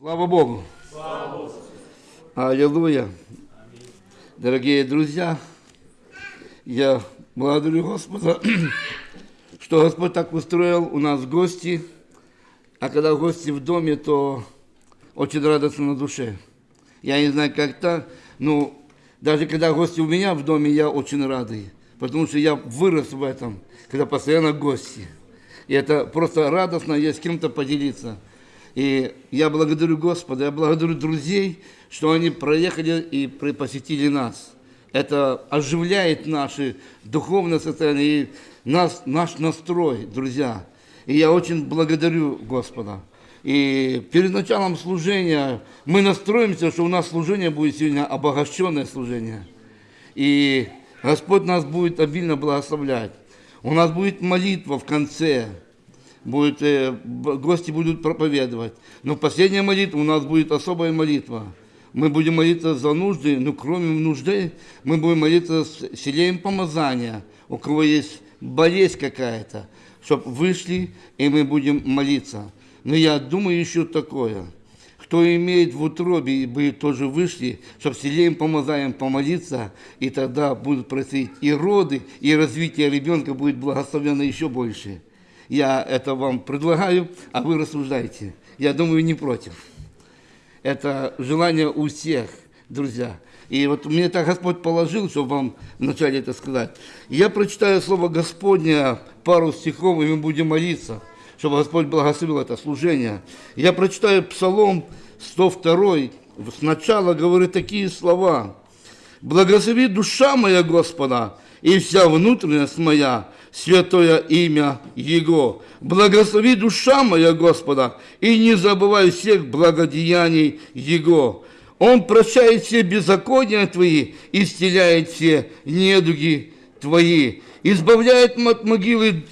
Слава Богу! Аллилуйя! Дорогие друзья, я благодарю Господа, что Господь так устроил у нас гости, а когда гости в доме, то очень радостно на душе. Я не знаю, как так, но даже когда гости у меня в доме, я очень радый, потому что я вырос в этом, когда постоянно гости. И это просто радостно, есть с кем-то поделиться. И я благодарю Господа, я благодарю друзей, что они проехали и посетили нас. Это оживляет наше духовное состояние и нас, наш настрой, друзья. И я очень благодарю Господа. И перед началом служения мы настроимся, что у нас служение будет сегодня обогащенное служение. И Господь нас будет обильно благословлять. У нас будет молитва в конце будет, э, гости будут проповедовать. Но последняя молитва у нас будет особая молитва. Мы будем молиться за нужды, но кроме нужды мы будем молиться с селеем помазания, у кого есть болезнь какая-то, чтобы вышли, и мы будем молиться. Но я думаю еще такое. Кто имеет в утробе, бы тоже вышли, чтобы селеем помазанием помолиться, и тогда будут происходить и роды, и развитие ребенка будет благословено еще больше. Я это вам предлагаю, а вы рассуждаете. Я думаю, не против. Это желание у всех, друзья. И вот мне так Господь положил, чтобы вам вначале это сказать. Я прочитаю слово Господне, пару стихов, и мы будем молиться, чтобы Господь благословил это служение. Я прочитаю Псалом 102, сначала говорит такие слова. «Благослови душа моя Господа, и вся внутренность моя, святое имя Его. Благослови душа моя Господа, и не забывай всех благодеяний Его. Он прощает все беззакония Твои, исцеляет все недуги Твои, избавляет от могилы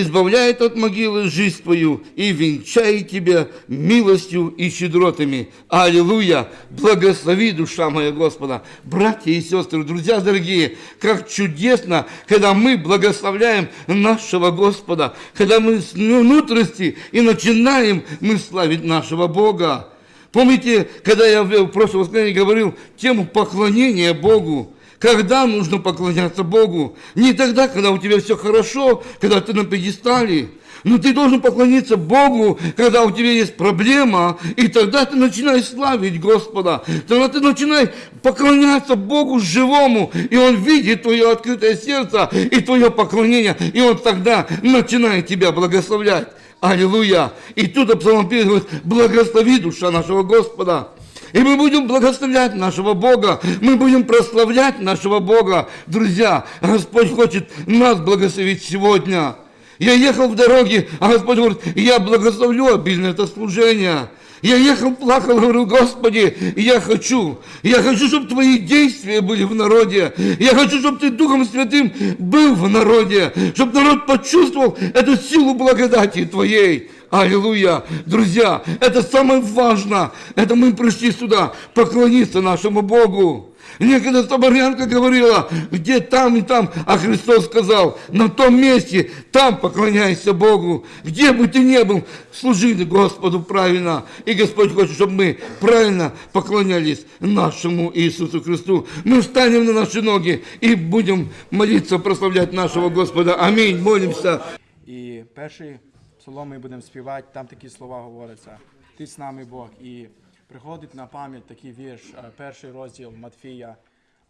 избавляет от могилы жизнь твою и венчает тебя милостью и щедротами. Аллилуйя! Благослови, душа моя Господа! Братья и сестры, друзья дорогие, как чудесно, когда мы благословляем нашего Господа, когда мы с внутренности и начинаем мы славить нашего Бога. Помните, когда я в прошлом воскресенье говорил тему поклонения Богу, когда нужно поклоняться Богу? Не тогда, когда у тебя все хорошо, когда ты на пьедестале. Но ты должен поклониться Богу, когда у тебя есть проблема, и тогда ты начинаешь славить Господа. Тогда ты начинаешь поклоняться Богу живому, и Он видит твое открытое сердце и твое поклонение, и Он тогда начинает тебя благословлять. Аллилуйя! И тут Псалом говорит, благослови душа нашего Господа. И мы будем благословлять нашего Бога, мы будем прославлять нашего Бога. Друзья, Господь хочет нас благословить сегодня. Я ехал в дороге, а Господь говорит, я благословлю обильно это служение. Я ехал, плакал, говорю, Господи, я хочу, я хочу, чтобы Твои действия были в народе. Я хочу, чтобы Ты Духом Святым был в народе, чтобы народ почувствовал эту силу благодати Твоей. Аллилуйя! Друзья, это самое важное. Это мы пришли сюда поклониться нашему Богу. Некогда Соборянка говорила, где там и там, а Христос сказал, на том месте, там поклоняйся Богу. Где бы ты ни был, служи Господу правильно. И Господь хочет, чтобы мы правильно поклонялись нашему Иисусу Христу. Мы встанем на наши ноги и будем молиться, прославлять нашего Господа. Аминь. Молимся. І перший псалом ми будемо співати, там такі слова говоряться. Ти з нами Бог. І приходить на пам'ять такий вірш, е, перший розділ Матфія,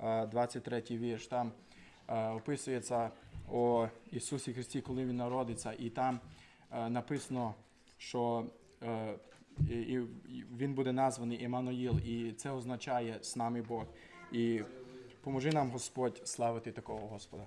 е, 23 вірш. Там е, описується о Ісусі Христі, коли Він народиться, і там е, написано, що е, він буде названий Еммануїл, і це означає з нами Бог. І поможи нам Господь славити такого Господа.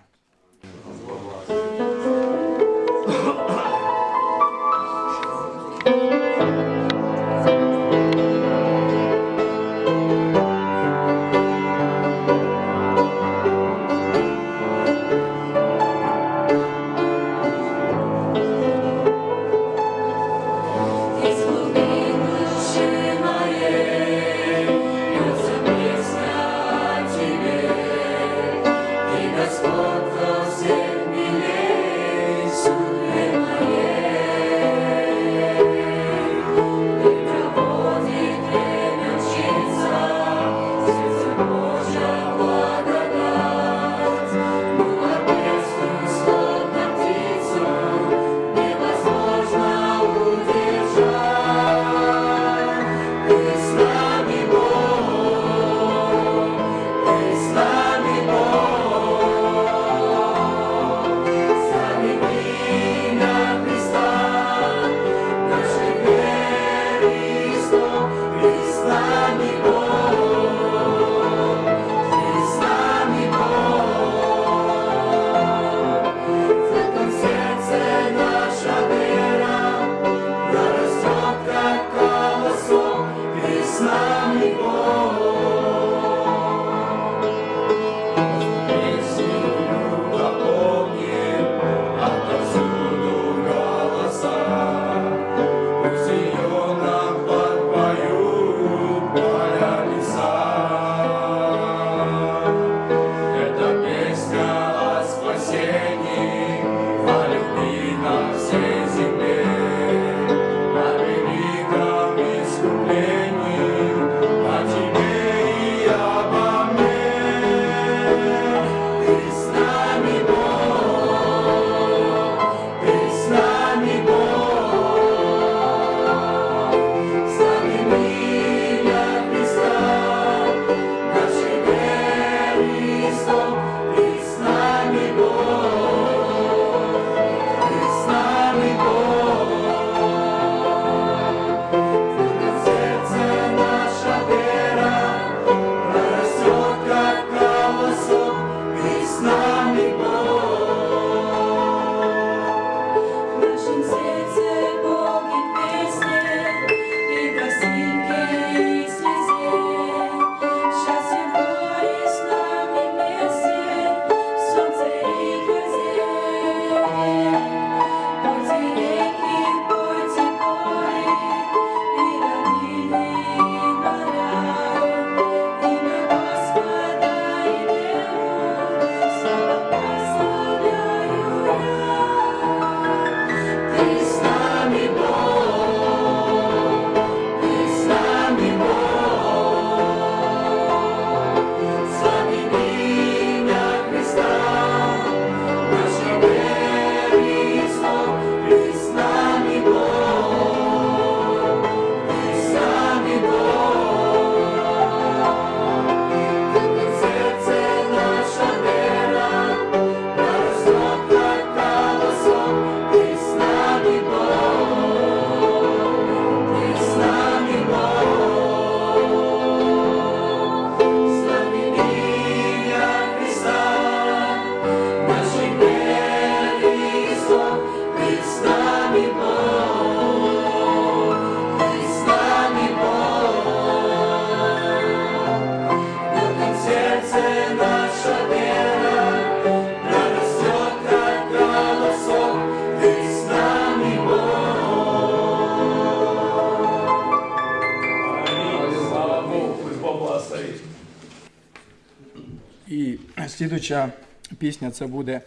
Пісня це буде,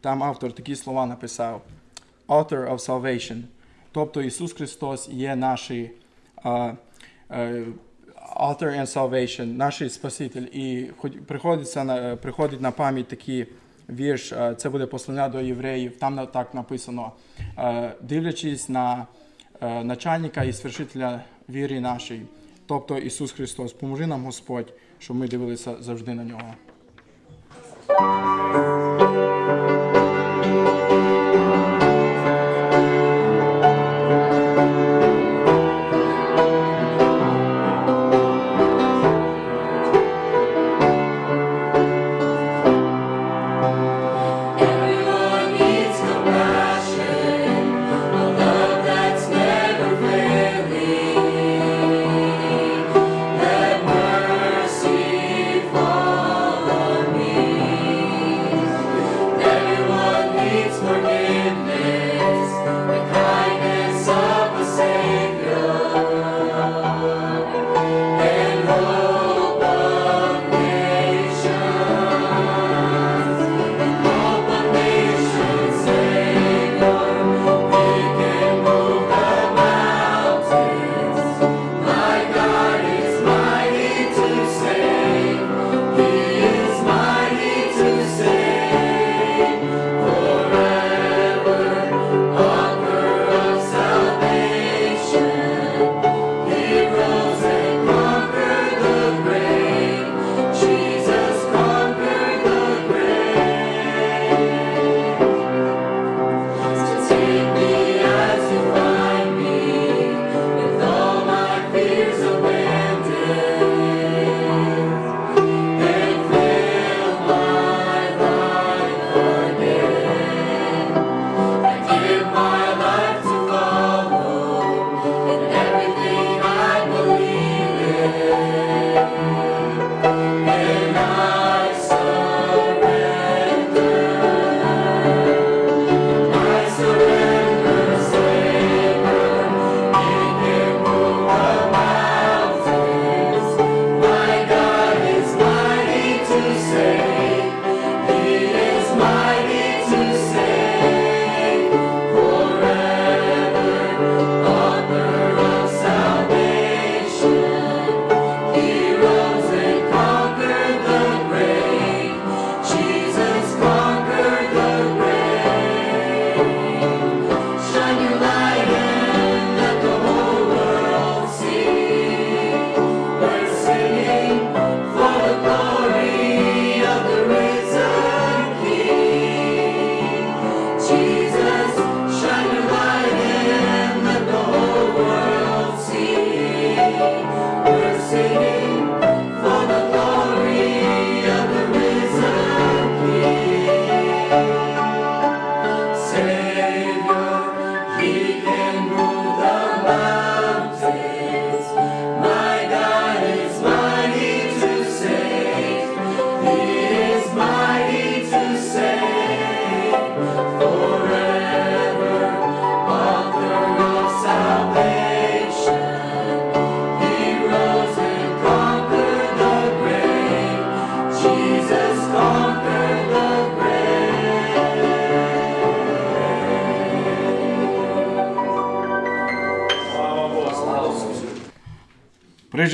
там автор такі слова написав: Author of Salvation. Тобто Ісус Христос є наш е, е, Author and Salvation, наш Спаситель. І приходиться на, приходить на пам'ять такий вірш, е, це буде послання до євреїв, там так написано, е, дивлячись на е, начальника і свершителя віри нашої, тобто Ісус Христос. Поможи нам Господь, щоб ми дивилися завжди на нього.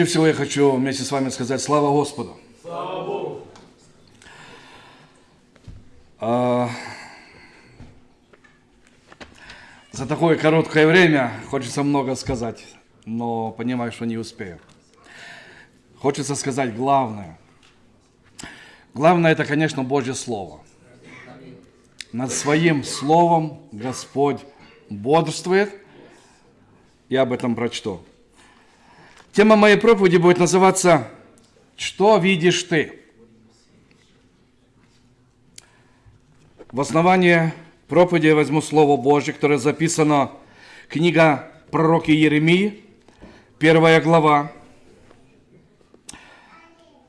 Прежде всего я хочу вместе с вами сказать слава Господу. Слава Богу. за такое короткое время хочется много сказать, но понимаю, что не успею. Хочется сказать главное. Главное это, конечно, Божье Слово. Над своим Словом Господь бодрствует. Я об этом прочту. Тема моей проповеди будет называться «Что видишь ты?». В основании проповеди я возьму Слово Божье, которое записано книга пророка Еремии, первая глава,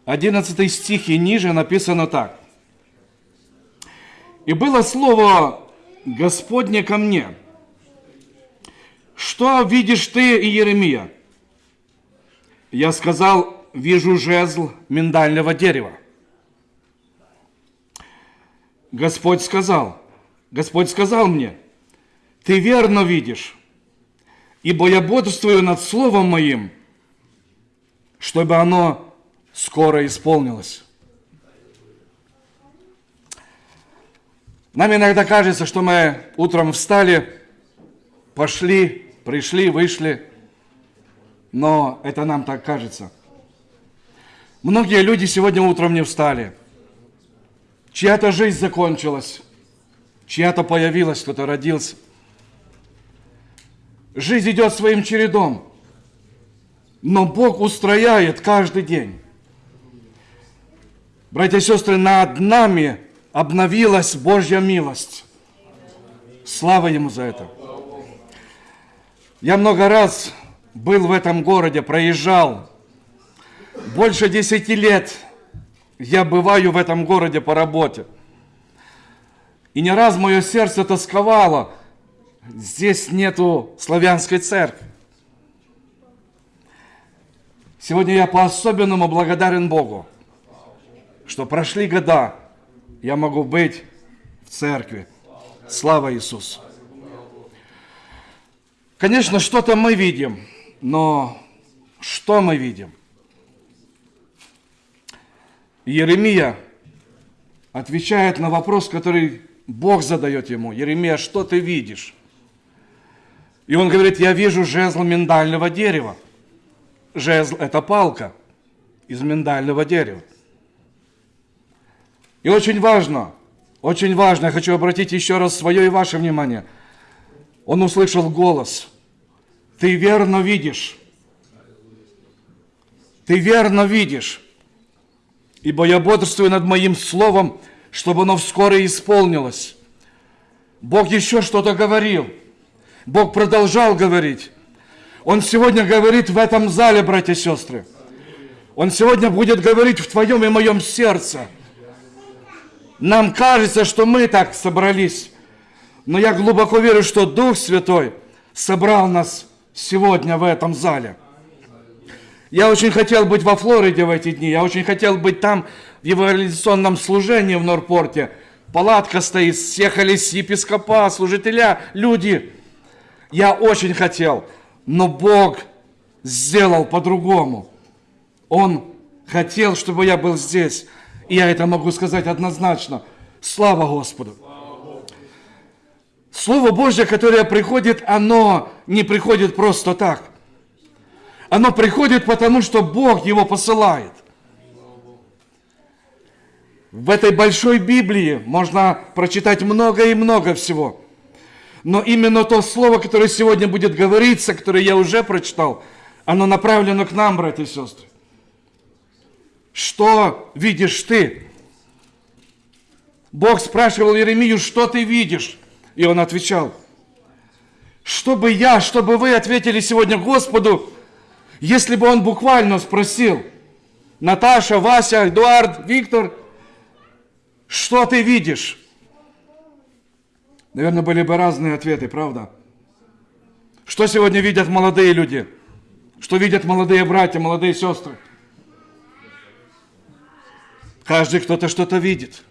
11 стих и ниже написано так. «И было слово Господне ко мне, что видишь ты, Иеремия?» Я сказал, вижу жезл миндального дерева. Господь сказал, Господь сказал мне, ты верно видишь, ибо я бодрствую над Словом Моим, чтобы оно скоро исполнилось. Нам иногда кажется, что мы утром встали, пошли, пришли, вышли, но это нам так кажется. Многие люди сегодня утром не встали. Чья-то жизнь закончилась, чья-то появилась, кто-то родился. Жизнь идет своим чередом, но Бог устрояет каждый день. Братья и сестры, над нами обновилась Божья милость. Слава Ему за это. Я много раз был в этом городе, проезжал. Больше десяти лет я бываю в этом городе по работе. И не раз мое сердце тосковало. Здесь нету славянской церкви. Сегодня я по-особенному благодарен Богу, что прошли года, я могу быть в церкви. Слава Иисусу! Конечно, что-то мы видим, но что мы видим? Еремия отвечает на вопрос, который Бог задает ему. Еремия, что ты видишь? И он говорит, я вижу жезл миндального дерева. Жезл – это палка из миндального дерева. И очень важно, очень важно, я хочу обратить еще раз свое и ваше внимание. Он услышал голос. Ты верно видишь. Ты верно видишь. Ибо я бодрствую над моим словом, чтобы оно вскоре исполнилось. Бог еще что-то говорил. Бог продолжал говорить. Он сегодня говорит в этом зале, братья и сестры. Он сегодня будет говорить в твоем и моем сердце – нам кажется, что мы так собрались, но я глубоко верю, что Дух Святой собрал нас сегодня в этом зале. Я очень хотел быть во Флориде в эти дни, я очень хотел быть там в евангелизационном служении в Норпорте. Палатка стоит, съехались епископа, служителя, люди. Я очень хотел, но Бог сделал по-другому. Он хотел, чтобы я был здесь. И я это могу сказать однозначно. Слава Господу! Слово Божье, которое приходит, оно не приходит просто так. Оно приходит потому, что Бог его посылает. В этой большой Библии можно прочитать много и много всего. Но именно то слово, которое сегодня будет говориться, которое я уже прочитал, оно направлено к нам, братья и сестры. Что видишь ты? Бог спрашивал Еремию, что ты видишь? И он отвечал, чтобы я, чтобы вы ответили сегодня Господу, если бы он буквально спросил, Наташа, Вася, Эдуард, Виктор, что ты видишь? Наверное, были бы разные ответы, правда? Что сегодня видят молодые люди? Что видят молодые братья, молодые сестры? Каждый кто-то что-то видит.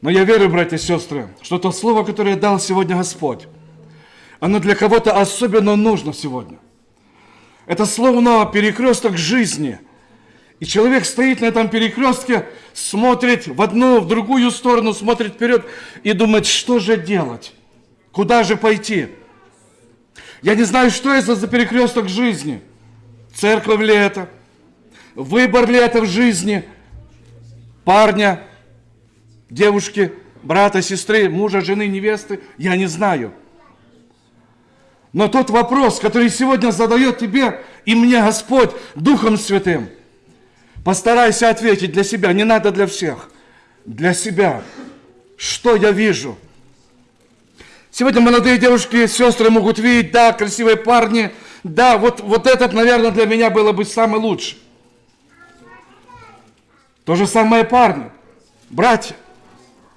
Но я верю, братья и сестры, что то слово, которое дал сегодня Господь, оно для кого-то особенно нужно сегодня. Это словно перекресток жизни. И человек стоит на этом перекрестке, смотрит в одну, в другую сторону, смотрит вперед и думает, что же делать? Куда же пойти? Я не знаю, что это за перекресток жизни. Церковь ли это? Выбор ли это в жизни – парня, девушки, брата, сестры, мужа, жены, невесты, я не знаю. Но тот вопрос, который сегодня задает тебе и мне Господь Духом Святым, постарайся ответить для себя, не надо для всех, для себя. Что я вижу? Сегодня молодые девушки, сестры могут видеть, да, красивые парни, да, вот, вот этот, наверное, для меня было бы самый лучший. То же самое парни, братья.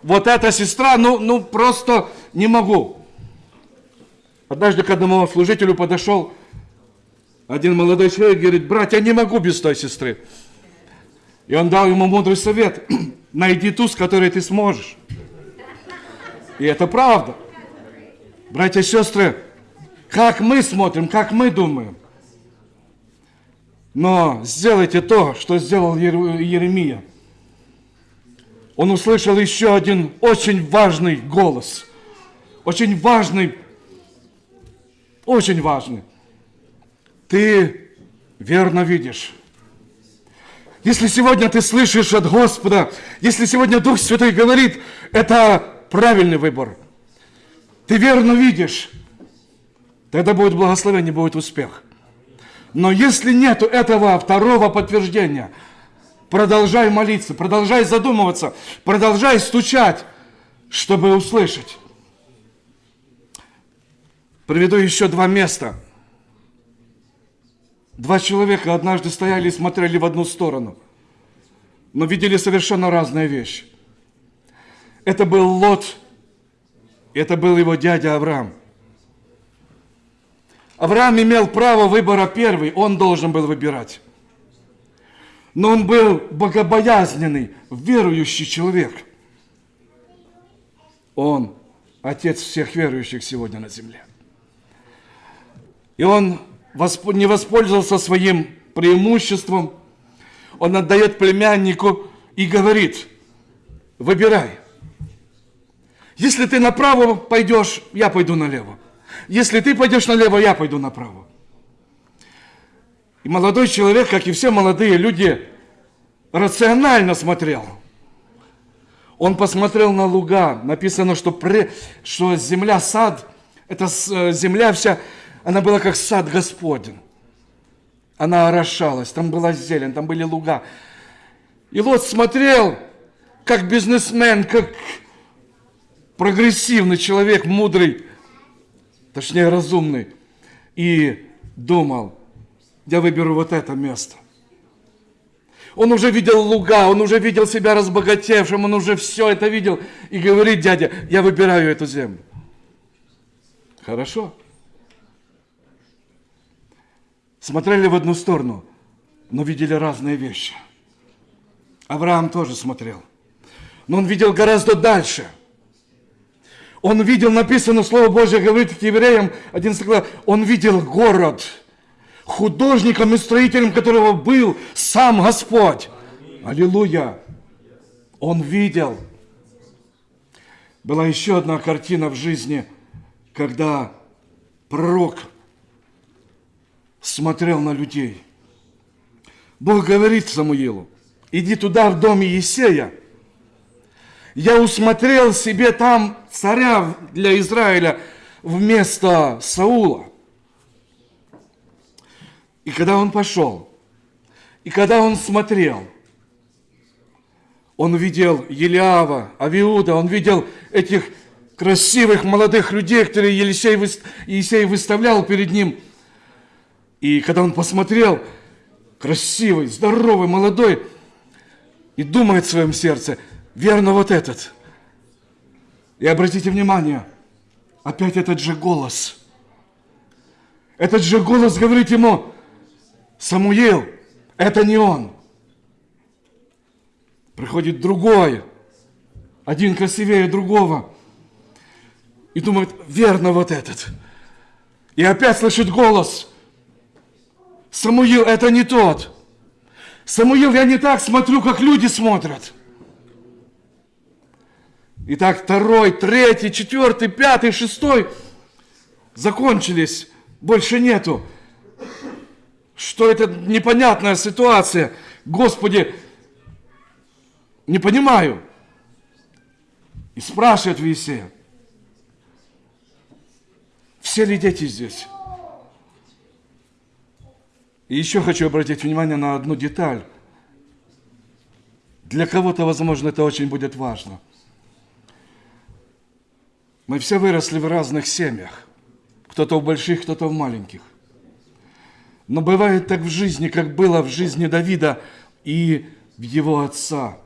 Вот эта сестра, ну, ну просто не могу. Однажды к одному служителю подошел один молодой человек, говорит, брат, я не могу без той сестры. И он дал ему мудрый совет. найди ту, с которой ты сможешь. И это правда. Братья и сестры, как мы смотрим, как мы думаем. Но сделайте то, что сделал Ер- Еремия. Он услышал еще один очень важный голос. Очень важный, очень важный. Ты верно видишь. Если сегодня ты слышишь от Господа, если сегодня Дух Святой говорит, это правильный выбор. Ты верно видишь, тогда будет благословение, будет успех. Но если нет этого второго подтверждения, продолжай молиться, продолжай задумываться, продолжай стучать, чтобы услышать. Приведу еще два места. Два человека однажды стояли и смотрели в одну сторону, но видели совершенно разные вещи. Это был Лот, это был его дядя Авраам. Авраам имел право выбора первый, он должен был выбирать. Но он был богобоязненный, верующий человек. Он отец всех верующих сегодня на земле. И он не воспользовался своим преимуществом. Он отдает племяннику и говорит, выбирай. Если ты направо пойдешь, я пойду налево. Если ты пойдешь налево, я пойду направо. И молодой человек, как и все молодые люди, рационально смотрел. Он посмотрел на луга. Написано, что, пре- что земля, сад, это с- э, земля вся, она была как сад Господень. Она орошалась, там была зелень, там были луга. И Лот смотрел, как бизнесмен, как прогрессивный человек, мудрый, точнее разумный, и думал, я выберу вот это место. Он уже видел луга, он уже видел себя разбогатевшим, он уже все это видел. И говорит, дядя, я выбираю эту землю. Хорошо. Смотрели в одну сторону, но видели разные вещи. Авраам тоже смотрел. Но он видел гораздо дальше. Он видел, написано, Слово Божье говорит к евреям, 11 глава, он видел город, художником и строителем которого был сам Господь. Аллилуйя. Он видел. Была еще одна картина в жизни, когда пророк смотрел на людей. Бог говорит Самуилу, иди туда, в дом Иисея. Я усмотрел себе там царя для Израиля вместо Саула. И когда он пошел, и когда он смотрел, он видел Елиава, Авиуда, он видел этих красивых молодых людей, которые Елисей, Иисей выставлял перед ним. И когда он посмотрел, красивый, здоровый, молодой, и думает в своем сердце, верно вот этот. И обратите внимание, опять этот же голос. Этот же голос говорит ему, Самуил, это не он. Приходит другой, один красивее другого. И думает, верно вот этот. И опять слышит голос. Самуил, это не тот. Самуил, я не так смотрю, как люди смотрят. Итак, второй, третий, четвертый, пятый, шестой закончились. Больше нету. Что это непонятная ситуация? Господи, не понимаю. И спрашивает Висея, все ли дети здесь? И еще хочу обратить внимание на одну деталь. Для кого-то, возможно, это очень будет важно. Мы все выросли в разных семьях. Кто-то в больших, кто-то в маленьких. Но бывает так в жизни, как было в жизни Давида и в его отца.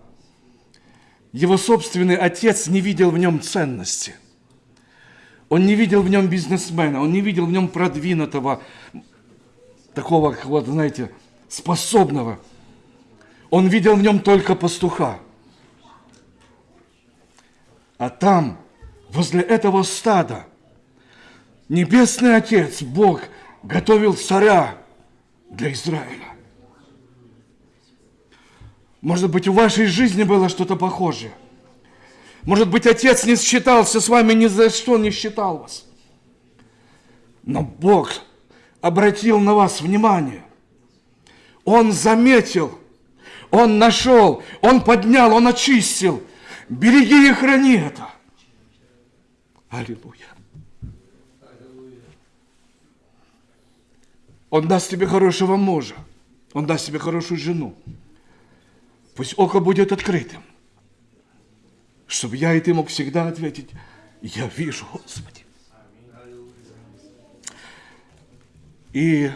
Его собственный отец не видел в нем ценности. Он не видел в нем бизнесмена, он не видел в нем продвинутого, такого, как вот, знаете, способного. Он видел в нем только пастуха. А там, возле этого стада, Небесный Отец, Бог, готовил царя для Израиля. Может быть, в вашей жизни было что-то похожее. Может быть, Отец не считался с вами, ни за что не считал вас. Но Бог обратил на вас внимание. Он заметил, Он нашел, Он поднял, Он очистил. Береги и храни это. Аллилуйя. Он даст тебе хорошего мужа. Он даст тебе хорошую жену. Пусть око будет открытым. Чтобы я и ты мог всегда ответить, я вижу, Господи. И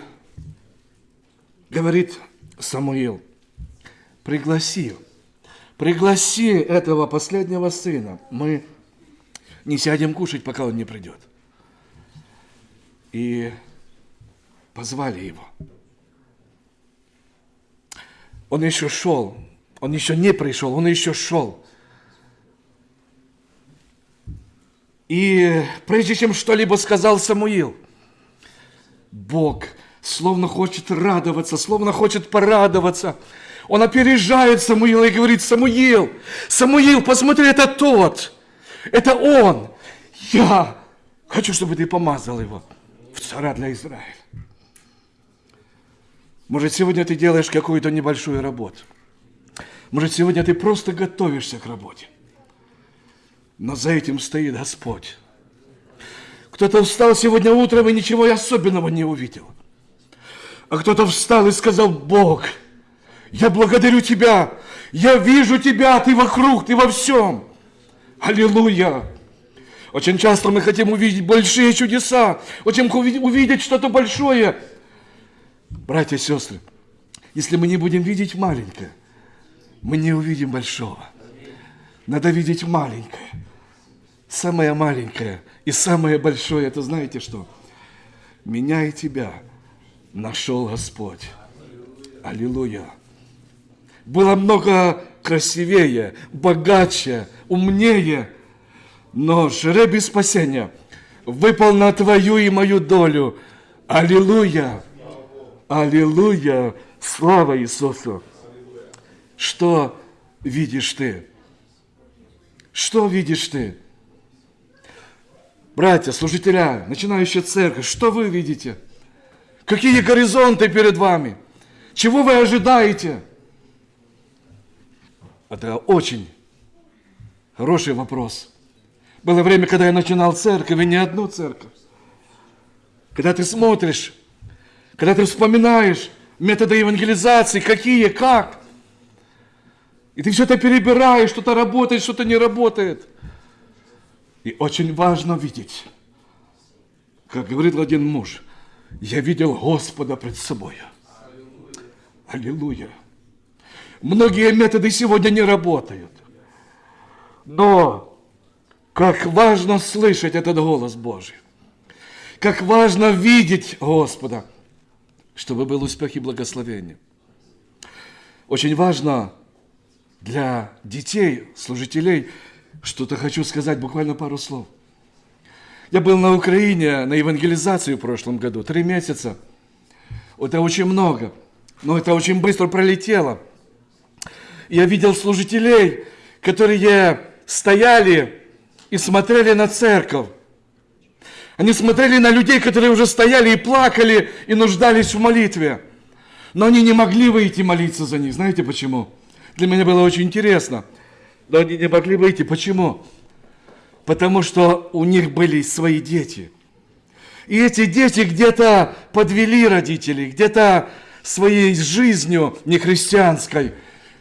говорит Самуил, пригласи, пригласи этого последнего сына. Мы не сядем кушать, пока он не придет. И позвали его. Он еще шел, он еще не пришел, он еще шел. И прежде чем что-либо сказал Самуил, Бог словно хочет радоваться, словно хочет порадоваться. Он опережает Самуила и говорит, Самуил, Самуил, посмотри, это тот, это он. Я хочу, чтобы ты помазал его в царя для Израиля. Может, сегодня ты делаешь какую-то небольшую работу. Может, сегодня ты просто готовишься к работе. Но за этим стоит Господь. Кто-то встал сегодня утром и ничего особенного не увидел. А кто-то встал и сказал, Бог, я благодарю Тебя, я вижу Тебя, Ты вокруг, Ты во всем. Аллилуйя. Очень часто мы хотим увидеть большие чудеса, очень увидеть что-то большое. Братья и сестры, если мы не будем видеть маленькое, мы не увидим большого. Надо видеть маленькое. Самое маленькое и самое большое, это знаете что? Меня и тебя нашел Господь. Аллилуйя. Было много красивее, богаче, умнее, но жребий спасения выпал на твою и мою долю. Аллилуйя! Аллилуйя! Слава Иисусу! Что видишь ты? Что видишь ты? Братья, служителя, начинающая церковь, что вы видите? Какие горизонты перед вами? Чего вы ожидаете? Это очень хороший вопрос. Было время, когда я начинал церковь, и не одну церковь. Когда ты смотришь, когда ты вспоминаешь методы евангелизации, какие, как, и ты все это перебираешь, что-то работает, что-то не работает. И очень важно видеть, как говорит один муж, я видел Господа пред собой. Аллилуйя. Многие методы сегодня не работают. Но как важно слышать этот голос Божий. Как важно видеть Господа, чтобы был успех и благословение. Очень важно для детей, служителей, что-то хочу сказать, буквально пару слов. Я был на Украине на евангелизации в прошлом году, три месяца. Это очень много, но это очень быстро пролетело. Я видел служителей, которые стояли и смотрели на церковь. Они смотрели на людей, которые уже стояли и плакали, и нуждались в молитве. Но они не могли выйти молиться за них. Знаете почему? Для меня было очень интересно. Но они не могли выйти. Почему? Потому что у них были свои дети. И эти дети где-то подвели родителей, где-то своей жизнью нехристианской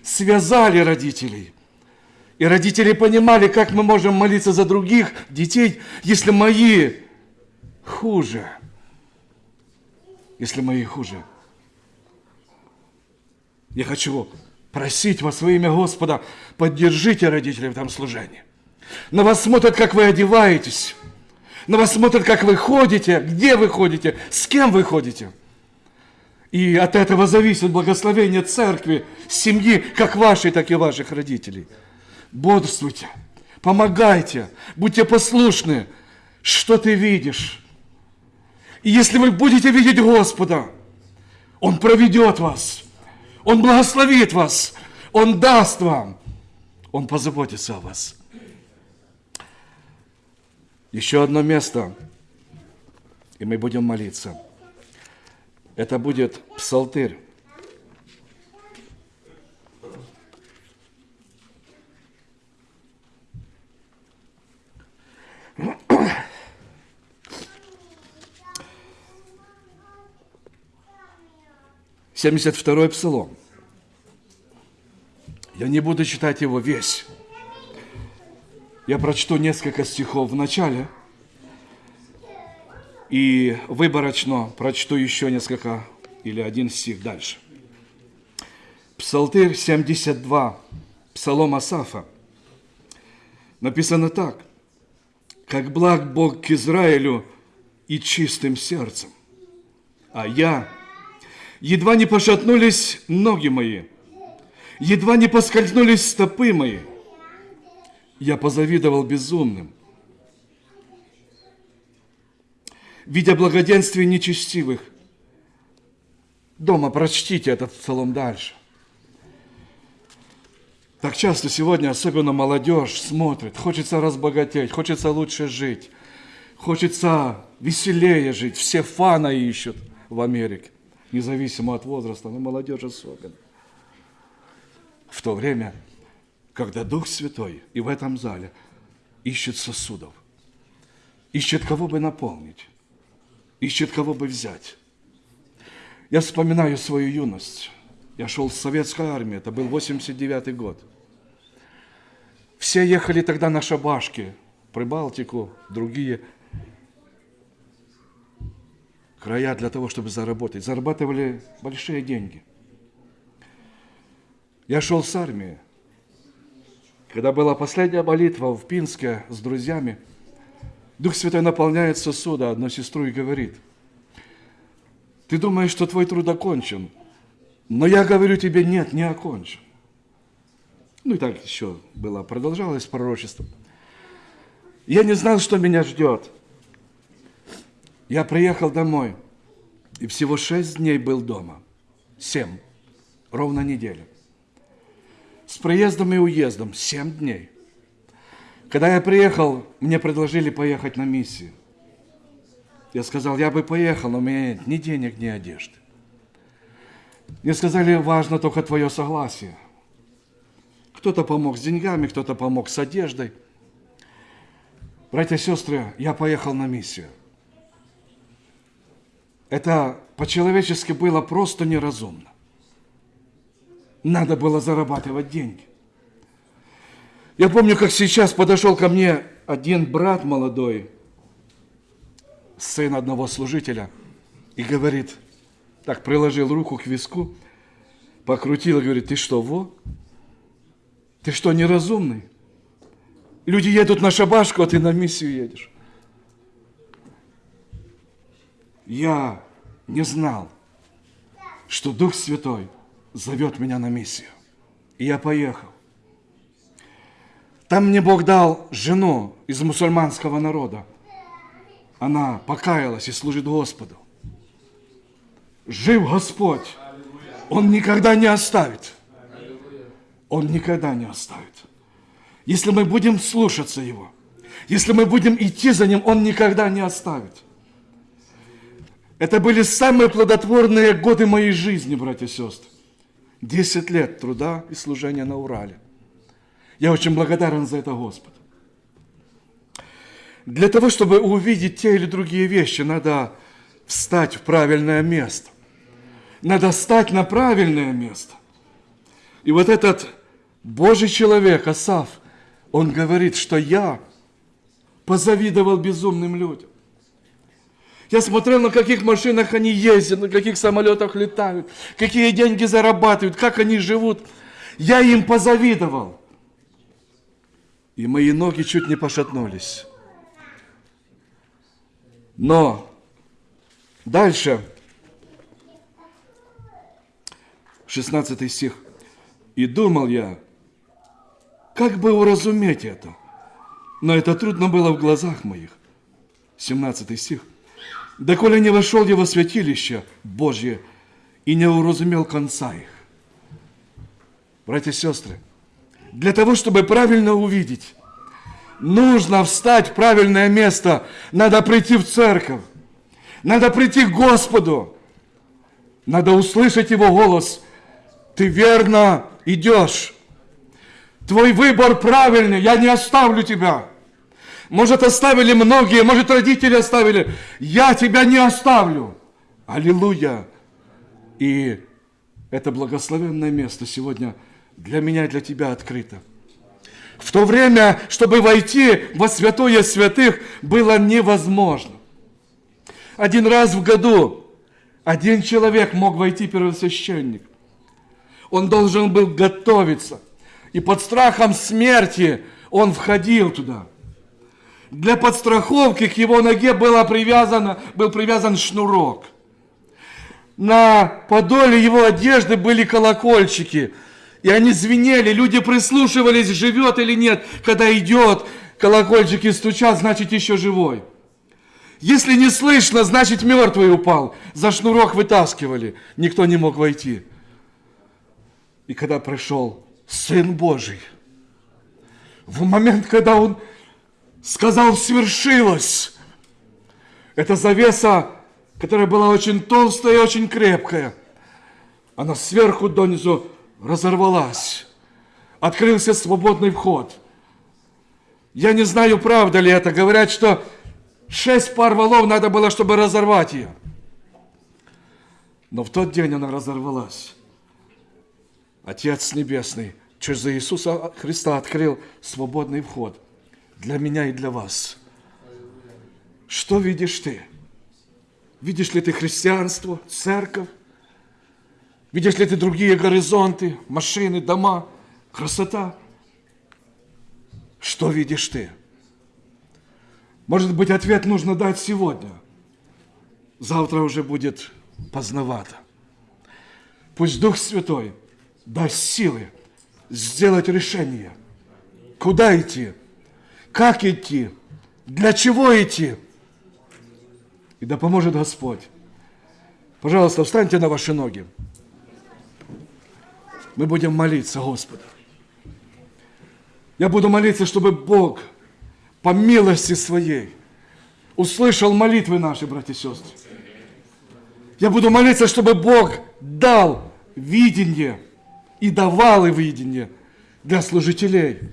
связали родителей. И родители понимали, как мы можем молиться за других детей, если мои хуже. Если мои хуже. Я хочу просить вас во имя Господа, поддержите родителей в этом служении. На вас смотрят, как вы одеваетесь. На вас смотрят, как вы ходите, где вы ходите, с кем вы ходите. И от этого зависит благословение церкви, семьи, как вашей, так и ваших родителей. Бодрствуйте, Помогайте, будьте послушны, что ты видишь. И если вы будете видеть Господа, Он проведет вас, Он благословит вас, Он даст вам, Он позаботится о вас. Еще одно место, и мы будем молиться. Это будет Псалтырь. Mm-hmm. 72-й псалом. Я не буду читать его весь. Я прочту несколько стихов в начале и выборочно прочту еще несколько или один стих дальше. Псалтырь 72, псалом Асафа. Написано так. «Как благ Бог к Израилю и чистым сердцем, а я – едва не пошатнулись ноги мои, едва не поскользнулись стопы мои, я позавидовал безумным, видя благоденствие нечестивых. Дома прочтите этот псалом дальше. Так часто сегодня, особенно молодежь, смотрит, хочется разбогатеть, хочется лучше жить, хочется веселее жить. Все фана ищут в Америке, независимо от возраста, но молодежь особенно. В то время, когда Дух Святой и в этом зале ищет сосудов, ищет кого бы наполнить, ищет кого бы взять. Я вспоминаю свою юность. Я шел в советской армии, это был 89 год. Все ехали тогда на шабашки, Прибалтику, другие края для того, чтобы заработать. Зарабатывали большие деньги. Я шел с армии. Когда была последняя молитва в Пинске с друзьями, Дух Святой наполняет сосуда одну сестру и говорит, ты думаешь, что твой труд окончен, но я говорю тебе, нет, не окончен. Ну и так еще было, продолжалось пророчество. Я не знал, что меня ждет. Я приехал домой, и всего шесть дней был дома. Семь. Ровно неделя. С приездом и уездом. Семь дней. Когда я приехал, мне предложили поехать на миссию. Я сказал, я бы поехал, но у меня нет ни денег, ни одежды. Мне сказали, важно только твое согласие. Кто-то помог с деньгами, кто-то помог с одеждой. Братья и сестры, я поехал на миссию. Это по-человечески было просто неразумно. Надо было зарабатывать деньги. Я помню, как сейчас подошел ко мне один брат молодой, сын одного служителя, и говорит, так приложил руку к виску, покрутил и говорит, ты что, во? Ты что, неразумный? Люди едут на шабашку, а ты на миссию едешь. Я не знал, что Дух Святой зовет меня на миссию. И я поехал. Там мне Бог дал жену из мусульманского народа. Она покаялась и служит Господу. Жив Господь. Он никогда не оставит. Он никогда не оставит. Если мы будем слушаться Его, если мы будем идти за Ним, Он никогда не оставит. Это были самые плодотворные годы моей жизни, братья и сестры. Десять лет труда и служения на Урале. Я очень благодарен за это Господу. Для того, чтобы увидеть те или другие вещи, надо встать в правильное место. Надо стать на правильное место. И вот этот Божий человек, Асав, он говорит, что я позавидовал безумным людям. Я смотрел, на каких машинах они ездят, на каких самолетах летают, какие деньги зарабатывают, как они живут. Я им позавидовал. И мои ноги чуть не пошатнулись. Но дальше, 16 стих. «И думал я, как бы уразуметь это? но это трудно было в глазах моих. 17 стих. «Доколе не вошел во святилище Божье и не уразумел конца их». Братья и сестры, для того, чтобы правильно увидеть, нужно встать в правильное место, надо прийти в церковь, надо прийти к Господу, надо услышать Его голос. Ты верно идешь. Твой выбор правильный, я не оставлю тебя. Может, оставили многие, может, родители оставили. Я тебя не оставлю. Аллилуйя. И это благословенное место сегодня для меня и для тебя открыто. В то время, чтобы войти во святое святых, было невозможно. Один раз в году один человек мог войти первосвященник. Он должен был готовиться. И под страхом смерти он входил туда. Для подстраховки к его ноге было привязано, был привязан шнурок. На подоле его одежды были колокольчики. И они звенели, люди прислушивались, живет или нет. Когда идет, колокольчики стучат, значит еще живой. Если не слышно, значит мертвый упал. За шнурок вытаскивали. Никто не мог войти. И когда пришел Сын Божий, в момент, когда Он сказал «свершилось», эта завеса, которая была очень толстая и очень крепкая, она сверху донизу разорвалась. Открылся свободный вход. Я не знаю, правда ли это. Говорят, что шесть пар валов надо было, чтобы разорвать ее. Но в тот день она разорвалась. Отец Небесный через Иисуса Христа открыл свободный вход для меня и для вас. Что видишь ты? Видишь ли ты христианство, церковь? Видишь ли ты другие горизонты, машины, дома, красота? Что видишь ты? Может быть, ответ нужно дать сегодня. Завтра уже будет поздновато. Пусть Дух Святой даст силы сделать решение. Куда идти? Как идти? Для чего идти? И да поможет Господь. Пожалуйста, встаньте на ваши ноги. Мы будем молиться Господу. Я буду молиться, чтобы Бог по милости своей услышал молитвы наши, братья и сестры. Я буду молиться, чтобы Бог дал видение и давал и видение для служителей,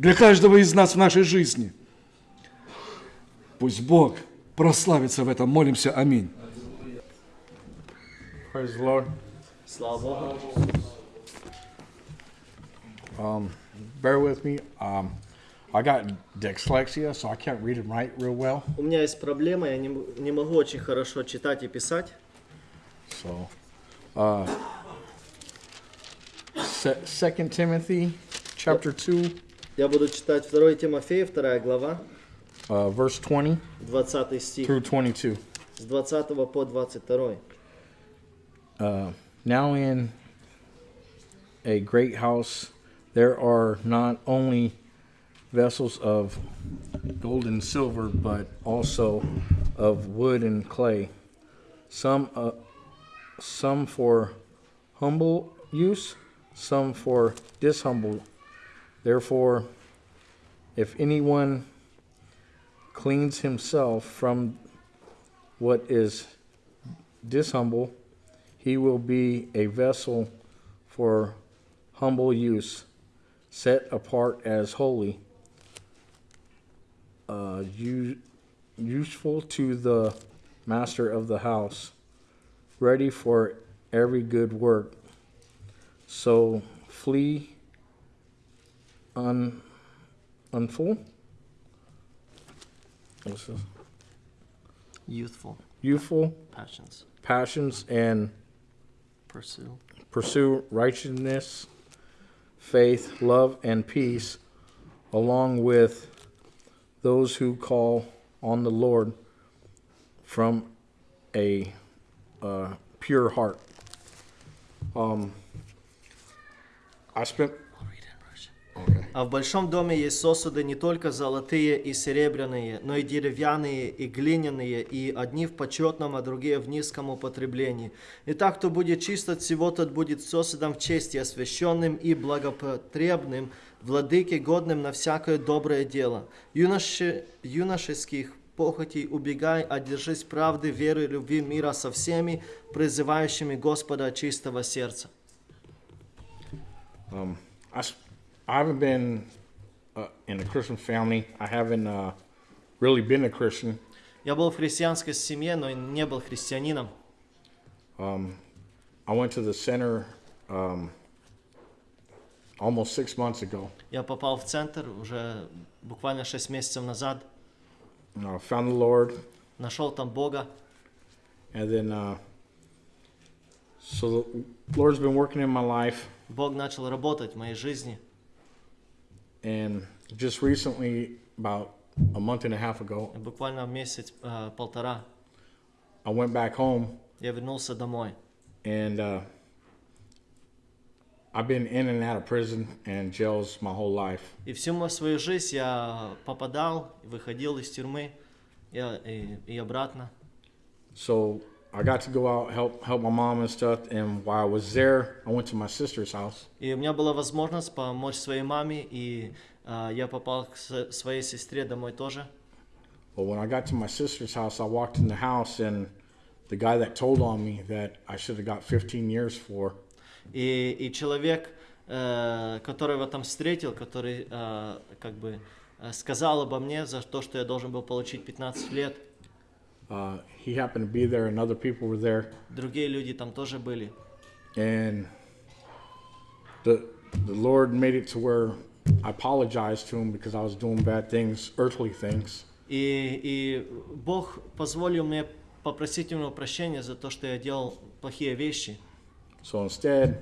для каждого из нас в нашей жизни. Пусть Бог прославится в этом. Молимся. Аминь. Слава Богу. Um, bear with me. Um, I got dyslexia, so I can't read and write real well. У меня есть проблема, я не, не могу очень хорошо читать и писать. So, uh, Se- Second Timothy, chapter two, Я буду читать 2 Тимофея, 2 глава, uh, verse twenty 20 стих, through twenty-two. с 20 по 22. Uh, now in a great house there are not only vessels of gold and silver, but also of wood and clay, some uh, some for humble use, some for dishumble. Therefore, if anyone cleans himself from what is dishumble, he will be a vessel for humble use, set apart as holy, uh, useful to the master of the house, ready for every good work. So flee un, unful. What's this? Youthful Youthful passions. passions and Pursue. pursue righteousness, faith, love, and peace, along with those who call on the Lord from a uh, pure heart. Um, I spent. Okay. А в большом доме есть сосуды не только золотые и серебряные, но и деревянные, и глиняные, и одни в почетном, а другие в низком употреблении. Итак, кто будет чист от всего, тот будет сосудом в чести, освященным и благопотребным, владыке годным на всякое доброе дело. Юноши, юношеских похотей убегай, а держись правды, веры, любви, мира со всеми, призывающими Господа чистого сердца. Um, I haven't been uh, in a Christian family. I haven't uh, really been a Christian. Я был в христианской семье, но не был христианином. Um, I went to the center um, almost six months ago. Я попал в центр уже буквально 6 месяцев назад, Uh, found the Lord, нашел там Бога. and then uh, so the Lord's been working in my life. Бог начал работать в моей жизни. And just recently, about a month and a half ago, И буквально месяц, э, полтора, I went back home я вернулся домой. and uh, I've been in and out of prison and jails my whole life. И всю мою свою жизнь я попадал, выходил из тюрьмы я, и, и обратно. So I got to go out help help my mom and stuff. And while I was there, I went to my sister's house. И у меня была возможность помочь своей маме, и э, я попал к с- своей сестре домой тоже. But when I got to my sister's house, I walked in the house, and the guy that told on me that I should have got 15 years for И, и человек, э, которого я там встретил, который э, как бы э, сказал обо мне за то, что я должен был получить 15 лет, uh, he happened to be there, and other people were there. другие люди там тоже были. And the the Lord made it to where I apologized to him because I was doing bad things, earthly things. И, и Бог позволил мне попросить у него прощения за то, что я делал плохие вещи. So instead,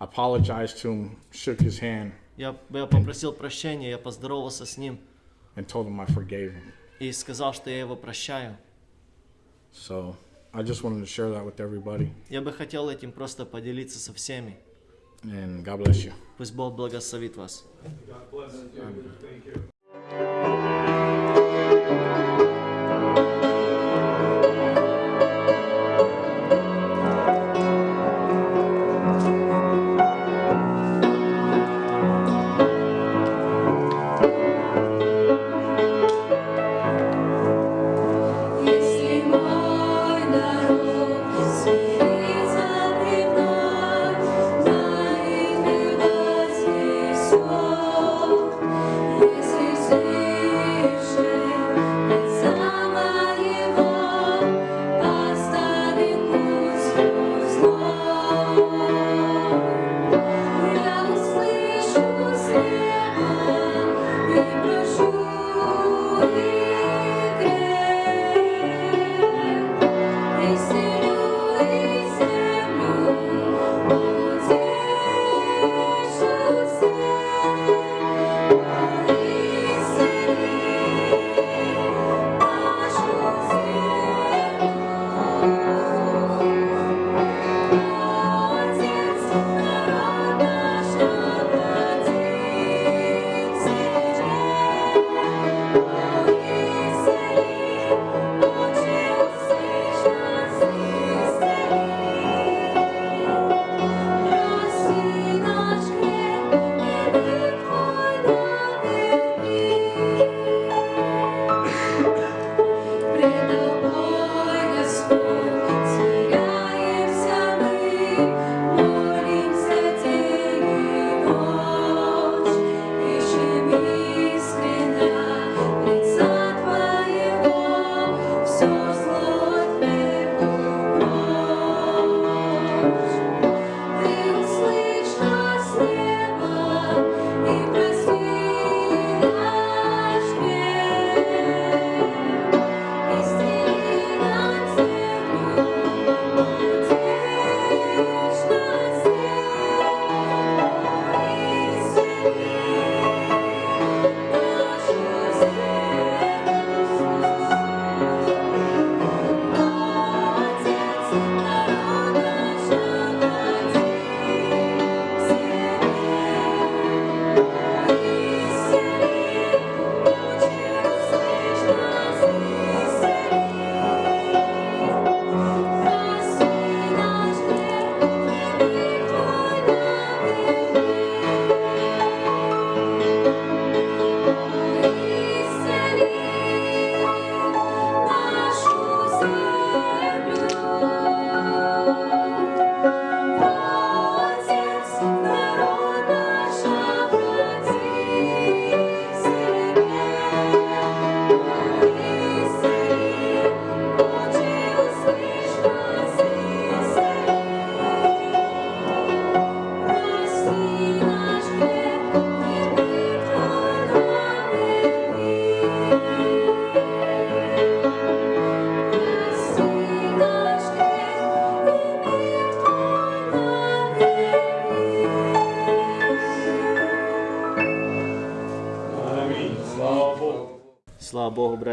I apologized to him, shook his hand, Я, я попросил прощения, я поздоровался с ним and told him I forgave him. и сказал, что я его прощаю. So I just wanted to share that with everybody. Я бы хотел этим просто поделиться со всеми. And God bless you. Пусть Бог благословит вас. Если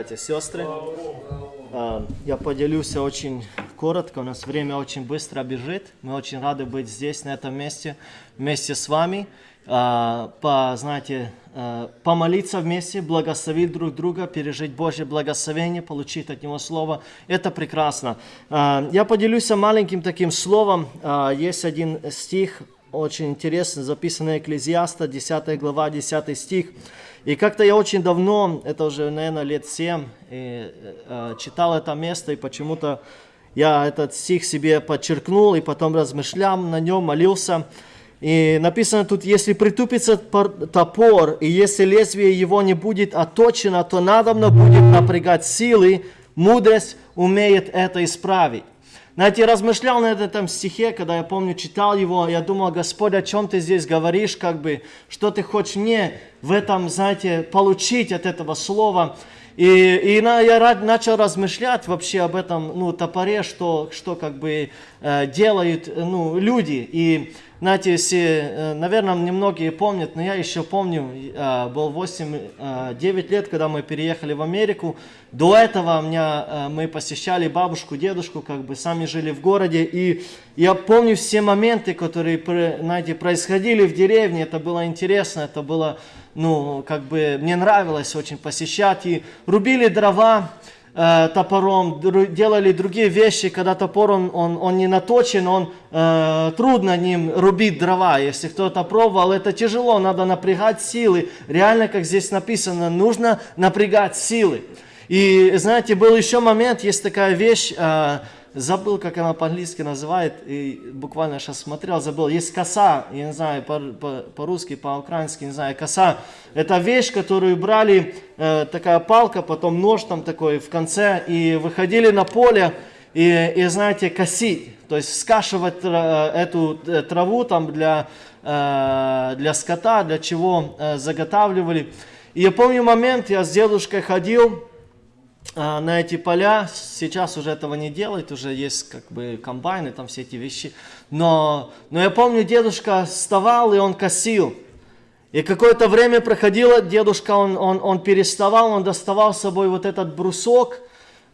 братья и сестры. А, Я поделюсь очень коротко, у нас время очень быстро бежит. Мы очень рады быть здесь, на этом месте, вместе с вами. А, По, знаете, а, помолиться вместе, благословить друг друга, пережить Божье благословение, получить от Него Слово. Это прекрасно. Я поделюсь маленьким таким словом. Есть один стих, очень интересный, записанный Экклезиаста, 10 глава, 10 стих. И как-то я очень давно, это уже, наверное, лет 7, и, э, читал это место, и почему-то я этот стих себе подчеркнул, и потом размышлял на нем, молился. И написано тут, если притупится пор- топор, и если лезвие его не будет отточено, то надобно будет напрягать силы, мудрость умеет это исправить. Знаете, размышлял над этом стихе, когда я помню, читал его, я думал, Господь, о чем ты здесь говоришь, как бы, что ты хочешь мне в этом, знаете, получить от этого слова. И, и на- я начал размышлять вообще об этом, ну, топоре, что, что как бы э, делают, ну, люди. И, знаете, если, э, наверное, немногие помнят, но я еще помню, э, был 8-9 лет, когда мы переехали в Америку. До этого меня, э, мы посещали бабушку, дедушку, как бы сами жили в городе. И я помню все моменты, которые, знаете, происходили в деревне. Это было интересно, это было, ну, как бы, мне нравилось очень посещать. И рубили дрова, э, топором, делали другие вещи, когда топор он, он, он не наточен, он э, трудно ним рубить дрова. Если кто-то пробовал, это тяжело, надо напрягать силы. Реально, как здесь написано, нужно напрягать силы. И знаете, был еще момент, есть такая вещь, э, забыл, как она по-английски называет, и буквально сейчас смотрел, забыл. Есть коса, я не знаю, по- по- по-русски, по-украински, не знаю, коса. Это вещь, которую брали, э, такая палка, потом нож там такой в конце, и выходили на поле, и, и знаете, косить, то есть скашивать тра- эту э, траву там для, э, для скота, для чего э, заготавливали. И я помню момент, я с дедушкой ходил, а, на эти поля. Сейчас уже этого не делают, уже есть как бы комбайны, там все эти вещи. Но, но я помню, дедушка вставал и он косил. И какое-то время проходило, дедушка, он, он, он переставал, он доставал с собой вот этот брусок,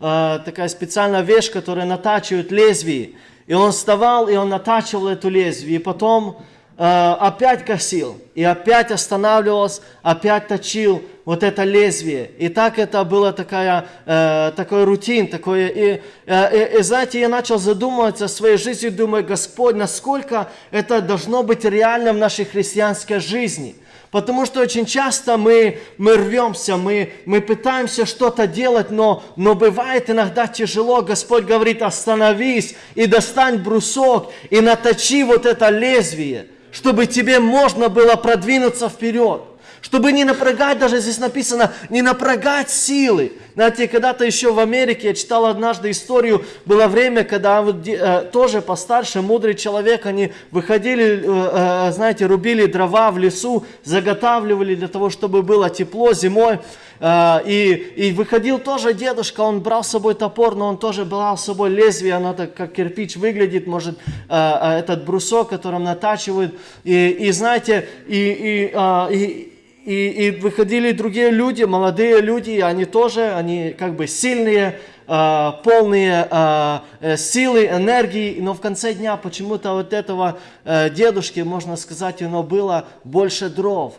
э, такая специальная вещь, которая натачивает лезвие. И он вставал, и он натачивал эту лезвие. И потом опять косил, и опять останавливался, опять точил вот это лезвие. И так это было такая, э, такой рутин, такое. И, э, и, и знаете, я начал задумываться о своей жизни, думаю, Господь, насколько это должно быть реально в нашей христианской жизни. Потому что очень часто мы, мы рвемся, мы, мы пытаемся что-то делать, но, но бывает иногда тяжело. Господь говорит, остановись и достань брусок и наточи вот это лезвие, чтобы тебе можно было продвинуться вперед. Чтобы не напрягать, даже здесь написано, не напрягать силы. Знаете, когда-то еще в Америке, я читал однажды историю, было время, когда э, тоже постарше, мудрый человек, они выходили, э, э, знаете, рубили дрова в лесу, заготавливали для того, чтобы было тепло зимой. И, и выходил тоже дедушка, он брал с собой топор, но он тоже брал с собой лезвие, оно так как кирпич выглядит, может, этот брусок, которым натачивают. И, и знаете, и, и, и, и, и выходили другие люди, молодые люди, они тоже, они как бы сильные, а, полные а, э, силы, энергии, но в конце дня почему-то вот этого э, дедушки, можно сказать, у него было больше дров.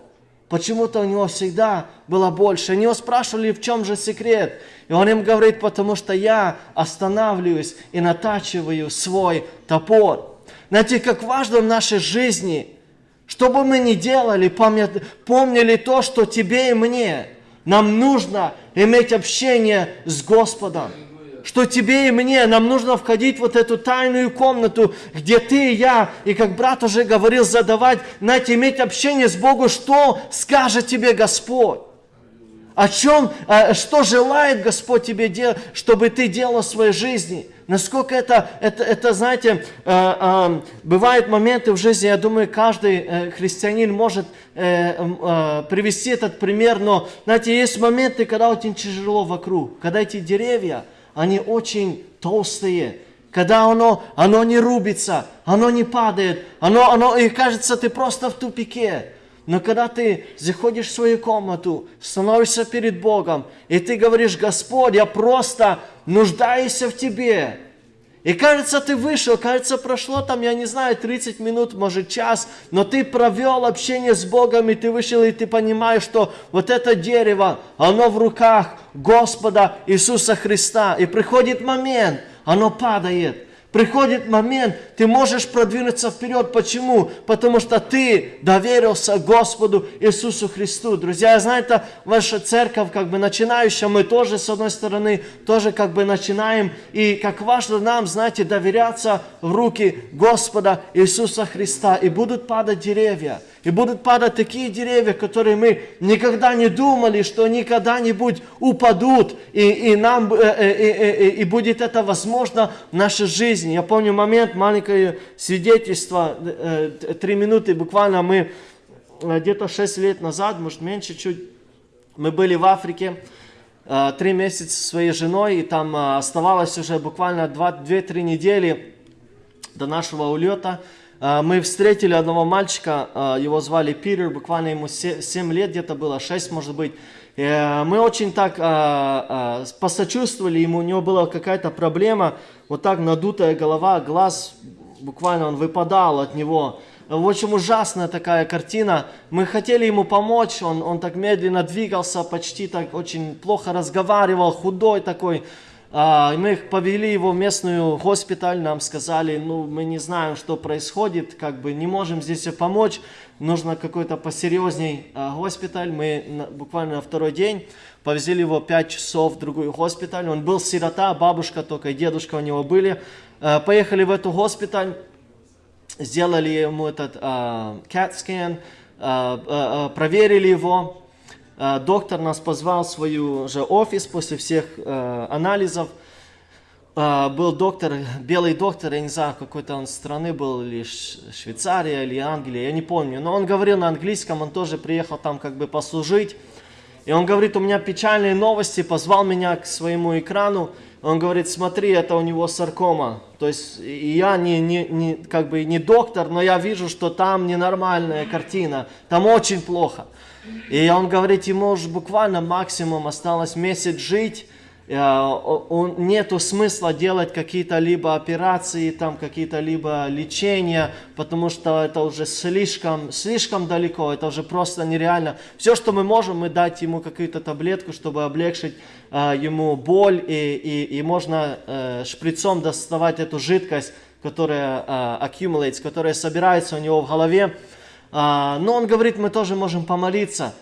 Почему-то у него всегда было больше. Они его спрашивали, в чем же секрет. И он им говорит, потому что я останавливаюсь и натачиваю свой топор. Знаете, как важно в нашей жизни – что бы мы ни делали, помнили то, что тебе и мне. Нам нужно иметь общение с Господом. Что тебе и мне, нам нужно входить в вот эту тайную комнату, где ты и я, и как брат уже говорил, задавать, знаете, иметь общение с Богом, что скажет тебе Господь. О чем, э, что желает Господь тебе делать, чтобы ты делал в своей жизни. Насколько это, это, это знаете, э, э, бывают моменты в жизни, я думаю, каждый христианин может привести этот пример, но, знаете, есть моменты, когда очень тяжело вокруг, когда эти деревья, они очень толстые, когда оно, оно не рубится, оно не падает, оно, оно, и кажется, ты просто в тупике. Но когда ты заходишь в свою комнату, становишься перед Богом, и ты говоришь, Господь, я просто нуждаюсь в Тебе. И кажется, ты вышел, кажется, прошло там, я не знаю, 30 минут, может час, но ты провел общение с Богом, и ты вышел, и ты понимаешь, что вот это дерево, оно в руках Господа Иисуса Христа. И приходит момент, оно падает. Приходит момент, ты можешь продвинуться вперед. Почему? Потому что ты доверился Господу Иисусу Христу. Друзья, я знаю, это ваша церковь, как бы начинающая, мы тоже, с одной стороны, тоже как бы начинаем. И как важно нам, знаете, доверяться в руки Господа Иисуса Христа. И будут падать деревья. И будут падать такие деревья, которые мы никогда не думали, что они когда-нибудь упадут, и, и, нам, э, э, э, и будет это возможно в нашей жизни. Я помню момент, маленькое свидетельство, три минуты буквально мы где-то 6 лет назад, может меньше чуть, мы были в Африке, три месяца со своей женой, и там оставалось уже буквально 2-3 недели до нашего улета. А, мы встретили одного мальчика, а, его звали Питер, буквально ему 7 лет где-то было, 6 может быть. Э, мы очень так а, посочувствовали ему, у него была какая-то проблема, вот так надутая голова, глаз, буквально он выпадал от него. В общем, ужасная такая картина. Мы хотели ему помочь, он, он так медленно двигался, почти так очень плохо разговаривал, худой такой. А, мы повели его в местную госпиталь, нам сказали, ну, мы не знаем, что происходит, как бы не можем здесь помочь, нужно какой-то посерьезней а, госпиталь. Мы буквально на второй день повезли его 5 часов в другой госпиталь. Он был сирота, бабушка только и дедушка у него были. А, поехали в эту госпиталь, сделали ему этот CAT-скан, проверили его, доктор нас позвал в свой же офис после всех э, анализов. Э, был доктор, белый доктор, я не знаю, какой-то он страны был, или Швейцария, или Англия, я не помню. Но он говорил на английском, он тоже приехал там как бы послужить. И он говорит, у меня печальные новости, позвал меня к своему экрану. Он говорит, смотри, это у него саркома. То есть я не, не, не, как бы не доктор, но я вижу, что там ненормальная картина, там очень плохо. И он говорит, ему уже буквально максимум осталось месяц жить, э, нету смысла делать какие-то либо операции, там какие-то либо лечения, потому что это уже слишком, слишком далеко, это уже просто нереально. Все, что мы можем, мы дать ему какую-то таблетку, чтобы облегчить э, ему боль, и, и, и можно э, шприцом доставать эту жидкость, которая accumulates, которая собирается у него в голове, но он говорит, мы тоже можем помолиться.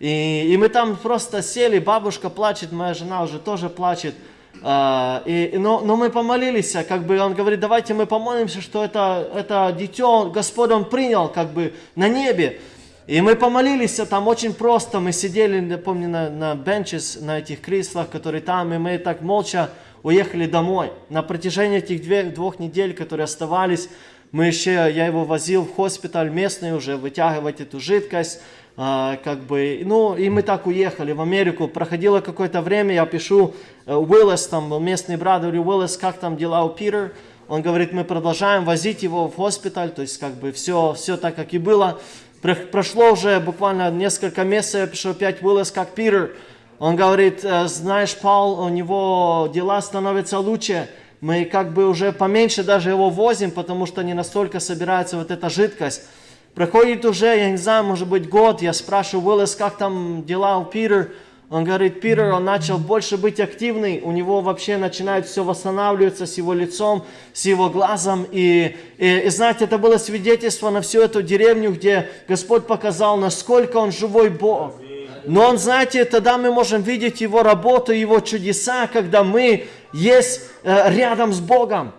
И, и мы там просто сели, бабушка плачет, моя жена уже тоже плачет. А, и, но, но мы помолились, как бы он говорит, давайте мы помолимся, что это, это дитё Господь Он принял как бы на небе. И мы помолились, там очень просто, мы сидели, я помню, на, на бенчес, на этих креслах, которые там, и мы так молча уехали домой. На протяжении этих двух, двух недель, которые оставались, мы еще, я его возил в госпиталь местный уже вытягивать эту жидкость, а, как бы, ну, и мы так уехали в Америку. Проходило какое-то время, я пишу э, Уиллес, там местный брат, говорю, Уиллес, как там дела у Питер? Он говорит, мы продолжаем возить его в госпиталь, то есть как бы все, все так, как и было. Прошло уже буквально несколько месяцев, я пишу опять Уиллес, как Питер. Он говорит, «Э, знаешь, Пал, у него дела становятся лучше мы как бы уже поменьше даже его возим, потому что не настолько собирается вот эта жидкость. Проходит уже, я не знаю, может быть год, я спрашиваю Уиллес, как там дела у Питер. Он говорит, Питер, он начал больше быть активный, у него вообще начинает все восстанавливаться с его лицом, с его глазом. И, и, и знаете, это было свидетельство на всю эту деревню, где Господь показал, насколько он живой Бог. Но он, знаете, тогда мы можем видеть его работу, его чудеса, когда мы есть э, рядом с Богом,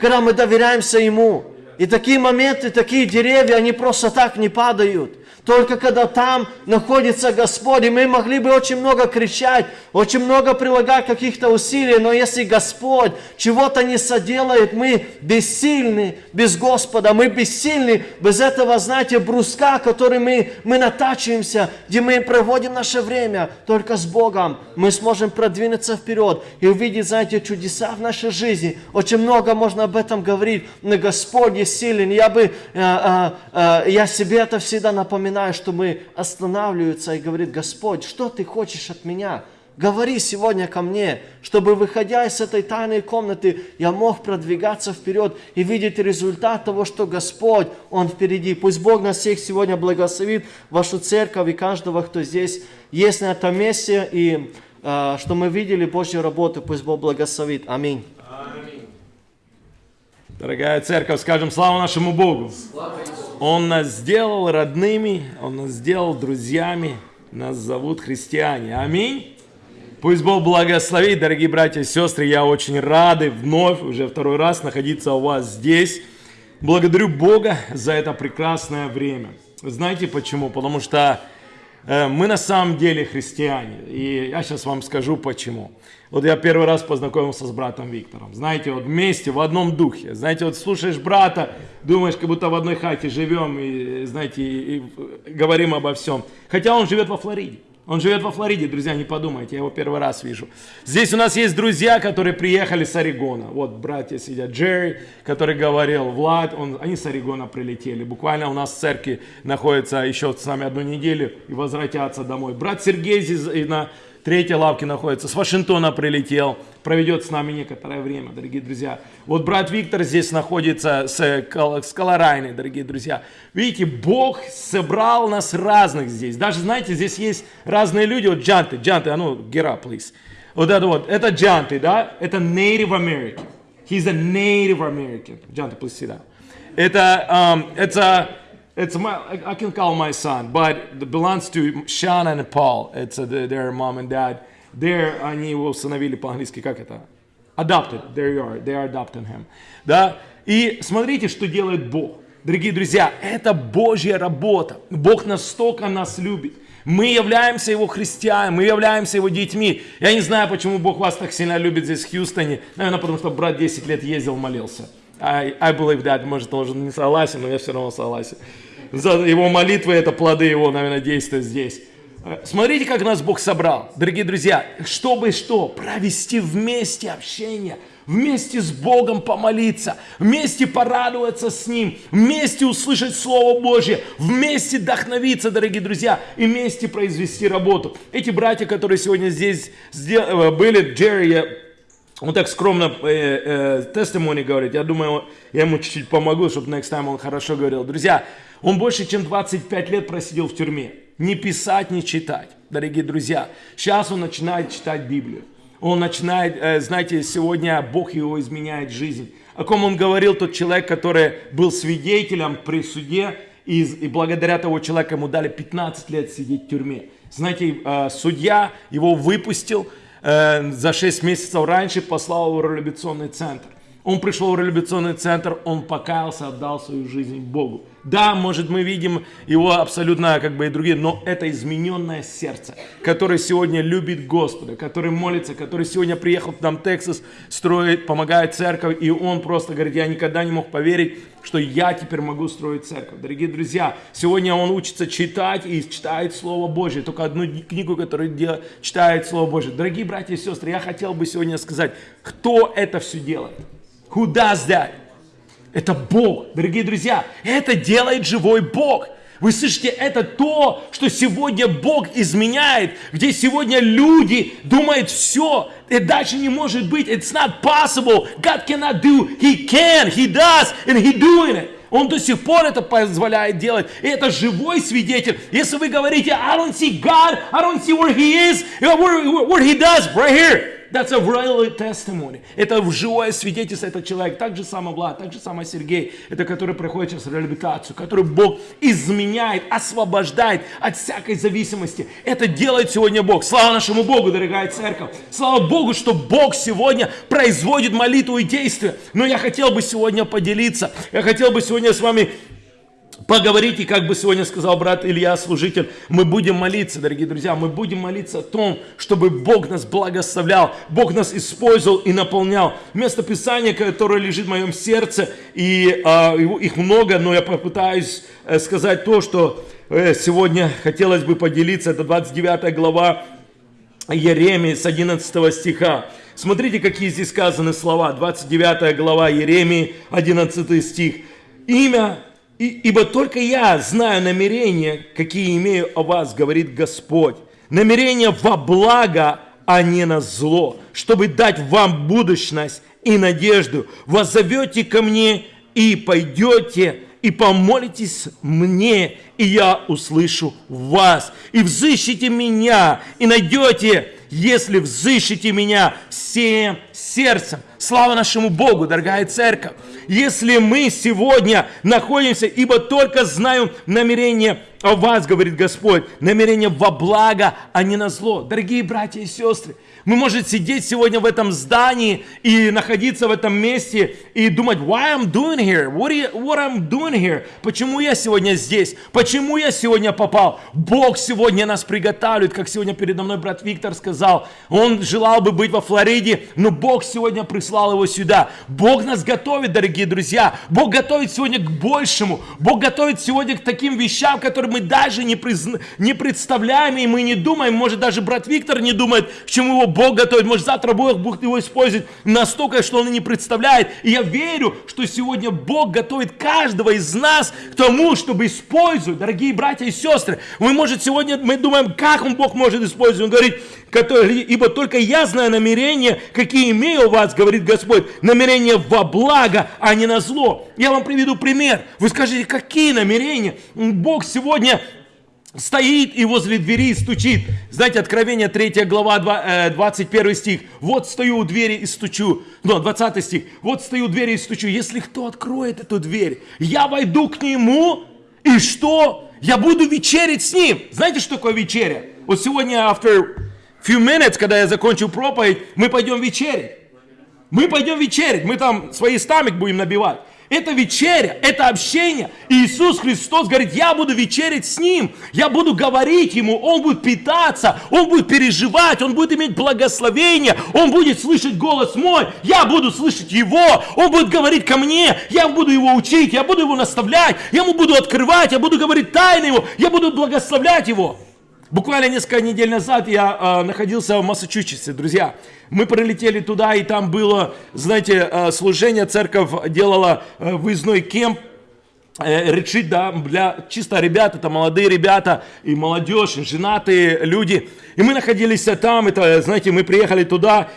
когда мы доверяемся Ему. И такие моменты, такие деревья, они просто так не падают. Только когда там находится Господь, и мы могли бы очень много кричать, очень много прилагать каких-то усилий, но если Господь чего-то не соделает, мы бессильны без Господа, мы бессильны без этого, знаете, бруска, который мы, мы натачиваемся, где мы проводим наше время. Только с Богом мы сможем продвинуться вперед и увидеть, знаете, чудеса в нашей жизни. Очень много можно об этом говорить, но Господь есть силен. Я бы, э, э, э, я себе это всегда напоминаю, что мы останавливаются и говорит, Господь, что ты хочешь от меня? Говори сегодня ко мне, чтобы, выходя из этой тайной комнаты, я мог продвигаться вперед и видеть результат того, что Господь, Он впереди. Пусть Бог нас всех сегодня благословит, вашу церковь и каждого, кто здесь есть на этом месте, и э, что мы видели Божью работу, пусть Бог благословит. Аминь. Дорогая церковь, скажем слава нашему Богу. Он нас сделал родными, Он нас сделал друзьями, нас зовут христиане. Аминь. Пусть Бог благословит, дорогие братья и сестры. Я очень рады вновь, уже второй раз находиться у вас здесь. Благодарю Бога за это прекрасное время. Знаете почему? Потому что э, мы на самом деле христиане. И я сейчас вам скажу почему. Вот я первый раз познакомился с братом Виктором. Знаете, вот вместе, в одном духе. Знаете, вот слушаешь брата, думаешь, как будто в одной хате живем и, знаете, и, и говорим обо всем. Хотя он живет во Флориде. Он живет во Флориде, друзья, не подумайте, я его первый раз вижу. Здесь у нас есть друзья, которые приехали с Орегона. Вот братья сидят, Джерри, который говорил, Влад, он, они с Орегона прилетели. Буквально у нас в церкви находится еще с нами одну неделю и возвратятся домой. Брат Сергей здесь на третьей лавке находится, с Вашингтона прилетел, проведет с нами некоторое время, дорогие друзья. Вот брат Виктор здесь находится с, с Колорайной, дорогие друзья. Видите, Бог собрал нас разных здесь. Даже, знаете, здесь есть разные люди. Вот Джанты, Джанты, а ну, up, please. Вот это вот, это Джанты, да? Это Native American. He's a Native American. Джанты, please down. Это, um, это, it's my, I- can call my son, but it belongs to Sean and Paul. It's uh, the- their mom and dad. There, они его усыновили по-английски, как это? Adopted, there you are, they are adopting him. Да? И смотрите, что делает Бог. Дорогие друзья, это Божья работа. Бог настолько нас любит. Мы являемся Его христианами, мы являемся Его детьми. Я не знаю, почему Бог вас так сильно любит здесь, в Хьюстоне. Наверное, потому что брат 10 лет ездил, молился. I, I believe that. Может, он уже не согласен, но я все равно согласен. За его молитвы, это плоды его, наверное, действия здесь. Э, Смотрите, как нас Бог собрал. Дорогие друзья, чтобы что? Провести вместе общение, вместе с Богом помолиться, вместе порадоваться с Ним, вместе услышать Слово Божье, вместе вдохновиться, дорогие друзья, и вместе произвести работу. Эти братья, которые сегодня здесь э, были, Джерри, он так скромно э, тестимони говорит. Я думаю, я ему чуть-чуть помогу, чтобы next time он хорошо говорил. Друзья, он больше, чем 25 лет просидел в тюрьме. Не писать, не читать. Дорогие друзья, сейчас он начинает читать Библию. Он начинает, э, знаете, сегодня Бог его изменяет жизнь. О ком он говорил, тот человек, который был свидетелем при суде, и, и благодаря того человека ему дали 15 лет сидеть в тюрьме. Знаете, э, судья его выпустил, э, за 6 месяцев раньше послал его в реабилитационный центр. Он пришел в реабилитационный центр, он покаялся, отдал свою жизнь Богу. Да, может, мы видим его абсолютно, как бы и другие, но это измененное сердце, которое сегодня любит Господа, который молится, который сегодня приехал к нам в Тексас, строит, помогает церковь, и он просто говорит, я никогда не мог поверить, что я теперь могу строить церковь. Дорогие друзья, сегодня он учится читать и читает Слово Божье, только одну книгу, которую дел- читает Слово Божье. Дорогие братья и сестры, я хотел бы сегодня сказать, кто это все делает? Who does that? Это Бог, дорогие друзья. Это делает живой Бог. Вы слышите, это то, что сегодня Бог изменяет, где сегодня люди думают, все, это дальше не может быть, it's not possible, God cannot do, He can, He does, and He doing it. Он до сих пор это позволяет делать. И это живой свидетель. Если вы говорите, I don't see God, I don't see where He is, where, where, He does, right here. That's a real testimony. Это живое свидетельство, этот человек. Так же самое Влад, так же самое Сергей. Это который проходит через реабилитацию, который Бог изменяет, освобождает от всякой зависимости. Это делает сегодня Бог. Слава нашему Богу, дорогая церковь. Слава Богу, что Бог сегодня производит молитву и действия. Но я хотел бы сегодня поделиться. Я хотел бы сегодня с вами поговорить, и как бы сегодня сказал брат Илья, служитель, мы будем молиться, дорогие друзья, мы будем молиться о том, чтобы Бог нас благословлял, Бог нас использовал и наполнял. Место Писания, которое лежит в моем сердце, и а, их много, но я попытаюсь э, сказать то, что э, сегодня хотелось бы поделиться, это 29 глава Еремии с 11 стиха. Смотрите, какие здесь сказаны слова. 29 глава Еремии, 11 стих. имя, и- ибо только я знаю намерения, какие имею о вас, говорит Господь. Намерения во благо, а не на зло, чтобы дать вам будущность и надежду. Воззовете ко мне и пойдете, и помолитесь мне, и я услышу вас. И взыщите меня, и найдете, если взыщите меня всем сердцем. Слава нашему Богу, дорогая церковь. Если мы сегодня находимся, ибо только знаю намерение о вас, говорит Господь, намерение во благо, а не на зло. Дорогие братья и сестры, мы можем сидеть сегодня в этом здании и находиться в этом месте и думать, why I'm doing here? What, you- what I'm doing here? Почему я сегодня здесь? Почему я сегодня попал? Бог сегодня нас приготавливает, как сегодня передо мной брат Виктор сказал. Он желал бы быть во Флориде, но Бог сегодня прислал его сюда. Бог нас готовит, дорогие друзья. Бог готовит сегодня к большему. Бог готовит сегодня к таким вещам, которые мы даже не, призна- не представляем и мы не думаем. Может, даже брат Виктор не думает, к чему его Бог готовит. Может, завтра Бог будет его использовать настолько, что он и не представляет. И я верю, что сегодня Бог готовит каждого из нас к тому, чтобы использовать, дорогие братья и сестры. Мы, может, сегодня мы думаем, как он Бог может использовать. Он говорит, который, ибо только я знаю намерения, какие имею у вас, говорит Господь, намерения во благо, а не на зло. Я вам приведу пример. Вы скажете, какие намерения? Бог сегодня стоит и возле двери стучит. Знаете, Откровение 3 глава, два- э, 21 стих. Вот стою у двери и стучу. Ну, 20 стих. Вот стою у двери и стучу. Если кто откроет эту дверь, я войду к нему, и что? Я буду вечерить с ним. Знаете, что такое вечеря? Вот сегодня, after few minutes, когда я закончу проповедь, мы пойдем вечерить. Мы пойдем вечерить, мы там свои стамик будем набивать. Это вечеря, это общение. И Иисус Христос говорит, я буду вечерить с Ним, я буду говорить Ему, Он будет питаться, Он будет переживать, Он будет иметь благословение, Он будет слышать голос мой, я буду слышать Его, Он будет говорить ко мне, я буду Его учить, я буду Его наставлять, я Ему буду открывать, я буду говорить тайны Его, я буду благословлять Его. Буквально несколько недель назад я э, находился в Массачусетсе, друзья. Мы прилетели туда, и там было, знаете, э, служение, церковь делала э, выездной кемп, э, ретрит, да, для чисто ребят, это молодые ребята и молодежь, и женатые люди. И мы находились там, это, знаете, мы приехали туда,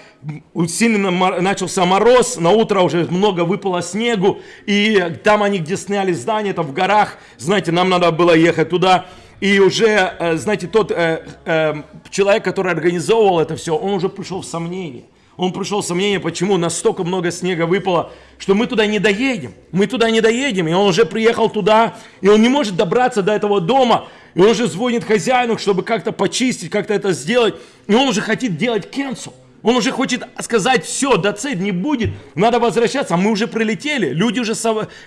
сильно начался мороз, на утро уже много выпало снегу, и там они, где сняли здание, это в горах, знаете, нам надо было ехать туда. И уже, э, знаете, тот э, э, человек, который организовывал это все, он уже пришел в сомнение. Он пришел в сомнение, почему настолько много снега выпало, что мы туда не доедем. Мы туда не доедем. И он уже приехал туда, и он не может добраться до этого дома. И он уже звонит хозяину, чтобы как-то почистить, как-то это сделать. И он уже хочет делать cancel. Он уже хочет сказать, все, до цель не будет, надо возвращаться. А мы уже прилетели, люди уже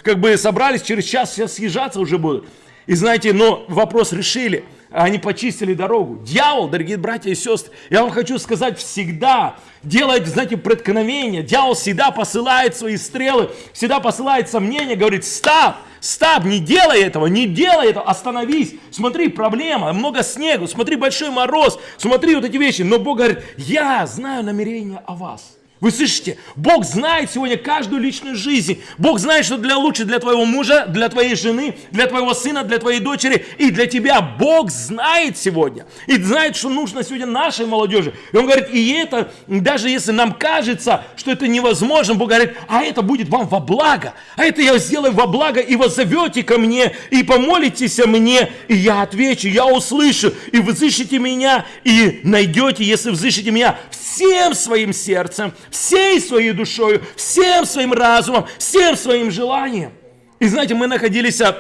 как бы собрались, через час сейчас съезжаться уже будут. И знаете, но вопрос решили. Они почистили дорогу. Дьявол, дорогие братья и сестры, я вам хочу сказать, всегда делает, знаете, преткновение. Дьявол всегда посылает свои стрелы, всегда посылает сомнения, говорит, стоп, стоп, не делай этого, не делай этого, остановись. Смотри, проблема, много снегу, смотри, большой мороз, смотри вот эти вещи. Но Бог говорит, я знаю намерения о вас. Вы слышите? Бог знает сегодня каждую личную жизнь. Бог знает, что для лучше для твоего мужа, для твоей жены, для твоего сына, для твоей дочери и для тебя. Бог знает сегодня. И знает, что нужно сегодня нашей молодежи. И Он говорит, и это, даже если нам кажется, что это невозможно, Бог говорит, а это будет вам во благо. А это я сделаю во благо, и вы зовете ко мне, и помолитесь мне, и я отвечу, я услышу, и вы взыщите меня, и найдете, если взыщите меня всем своим сердцем, всей своей душою, всем своим разумом, всем своим желанием. И знаете, мы находились, а,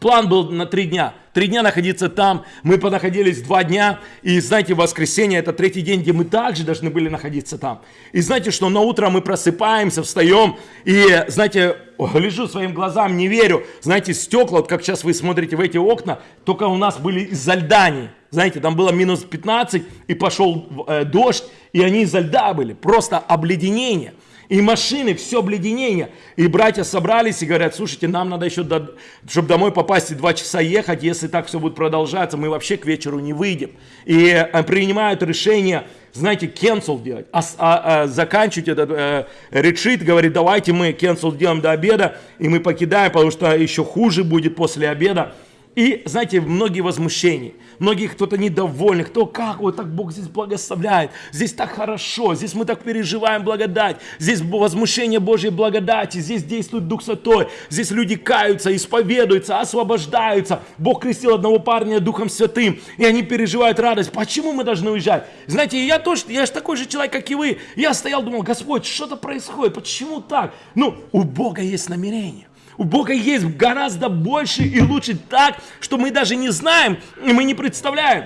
план был на три дня. Три дня находиться там, мы понаходились два дня, и знаете, воскресенье это третий день, где мы также должны были находиться там. И знаете, что на утро мы просыпаемся, встаем, и знаете, гляжу своим глазам, не верю, знаете, стекла, вот как сейчас вы смотрите в эти окна, только у нас были из-за льдани. Знаете, там было минус 15, и пошел э, дождь, и они изо льда были, просто обледенение. И машины, все обледенение. И братья собрались и говорят, слушайте, нам надо еще, до, чтобы домой попасть, и два часа ехать, если так все будет продолжаться, мы вообще к вечеру не выйдем. И э, принимают решение, знаете, cancel делать, а, а, а, заканчивать этот э, ретрит, говорит, давайте мы cancel делаем до обеда, и мы покидаем, потому что еще хуже будет после обеда. И, знаете, многие возмущения, многие кто-то недовольны, кто как вот так Бог здесь благословляет, здесь так хорошо, здесь мы так переживаем благодать, здесь возмущение Божьей благодати, здесь действует Дух Святой, здесь люди каются, исповедуются, освобождаются. Бог крестил одного парня Духом Святым, и они переживают радость. Почему мы должны уезжать? Знаете, я тоже, я же такой же человек, как и вы. Я стоял, думал, Господь, что-то происходит, почему так? Ну, у Бога есть намерение. У Бога есть гораздо больше и лучше так, что мы даже не знаем и мы не представляем.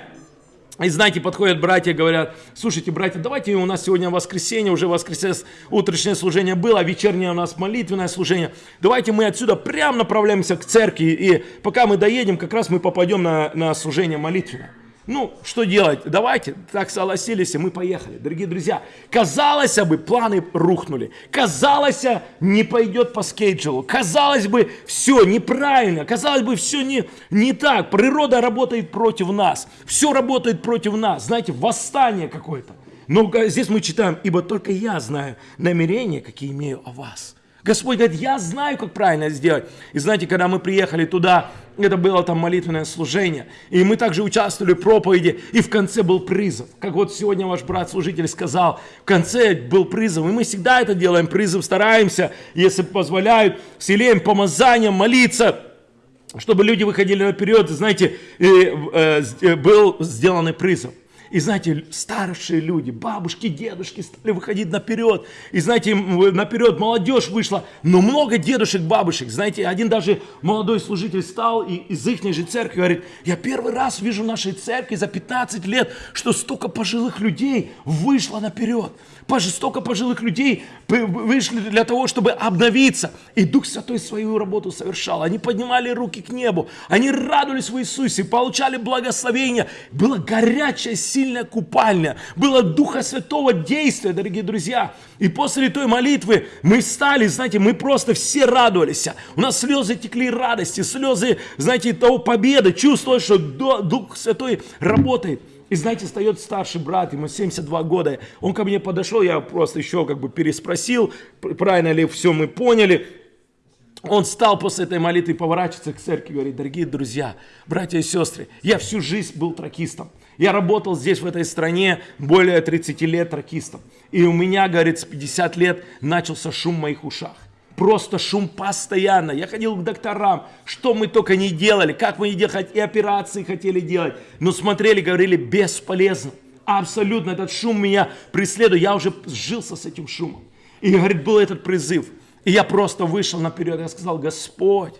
И знаете, подходят братья, говорят, слушайте, братья, давайте у нас сегодня воскресенье, уже воскресенье, утреннее служение было, а вечернее у нас молитвенное служение. Давайте мы отсюда прямо направляемся к церкви, и пока мы доедем, как раз мы попадем на, на служение молитвенное. Ну, что делать? Давайте, так согласились, и мы поехали. Дорогие друзья, казалось бы, планы рухнули. Казалось, не пойдет по скейджелу. Казалось бы, все неправильно. Казалось бы, все не, не так. Природа работает против нас. Все работает против нас. Знаете, восстание какое-то. Но здесь мы читаем, ибо только я знаю намерения, какие имею о вас. Господь говорит, я знаю, как правильно сделать. И знаете, когда мы приехали туда, это было там молитвенное служение, и мы также участвовали в проповеди, и в конце был призыв. Как вот сегодня ваш брат-служитель сказал, в конце был призыв, и мы всегда это делаем, призыв стараемся, если позволяют, вселяем помазанием молиться, чтобы люди выходили наперед, знаете, и, э, э, был сделан призыв. И знаете, старшие люди, бабушки, дедушки стали выходить наперед. И знаете, наперед молодежь вышла. Но много дедушек, бабушек. Знаете, один даже молодой служитель стал и из их же церкви говорит, я первый раз вижу в нашей церкви за 15 лет, что столько пожилых людей вышло наперед столько пожилых людей вышли для того, чтобы обновиться. И Дух Святой свою работу совершал. Они поднимали руки к небу, они радовались в Иисусе, получали благословение. Была горячая, сильная купальня, было Духа Святого действия, дорогие друзья. И после той молитвы мы встали, знаете, мы просто все радовались. У нас слезы текли радости, слезы, знаете, того победы, чувствовали, что Дух Святой работает. И знаете, встает старший брат, ему 72 года. Он ко мне подошел, я просто еще как бы переспросил, правильно ли все мы поняли. Он стал после этой молитвы, поворачиваться к церкви и говорит, дорогие друзья, братья и сестры, я всю жизнь был тракистом. Я работал здесь, в этой стране, более 30 лет тракистом. И у меня, говорит, с 50 лет начался шум в моих ушах. Просто шум постоянно. Я ходил к докторам, что мы только не делали, как мы не делали, и операции хотели делать. Но смотрели, говорили, бесполезно. Абсолютно этот шум меня преследует. Я уже сжился с этим шумом. И, говорит, был этот призыв. И я просто вышел наперед. Я сказал, Господь,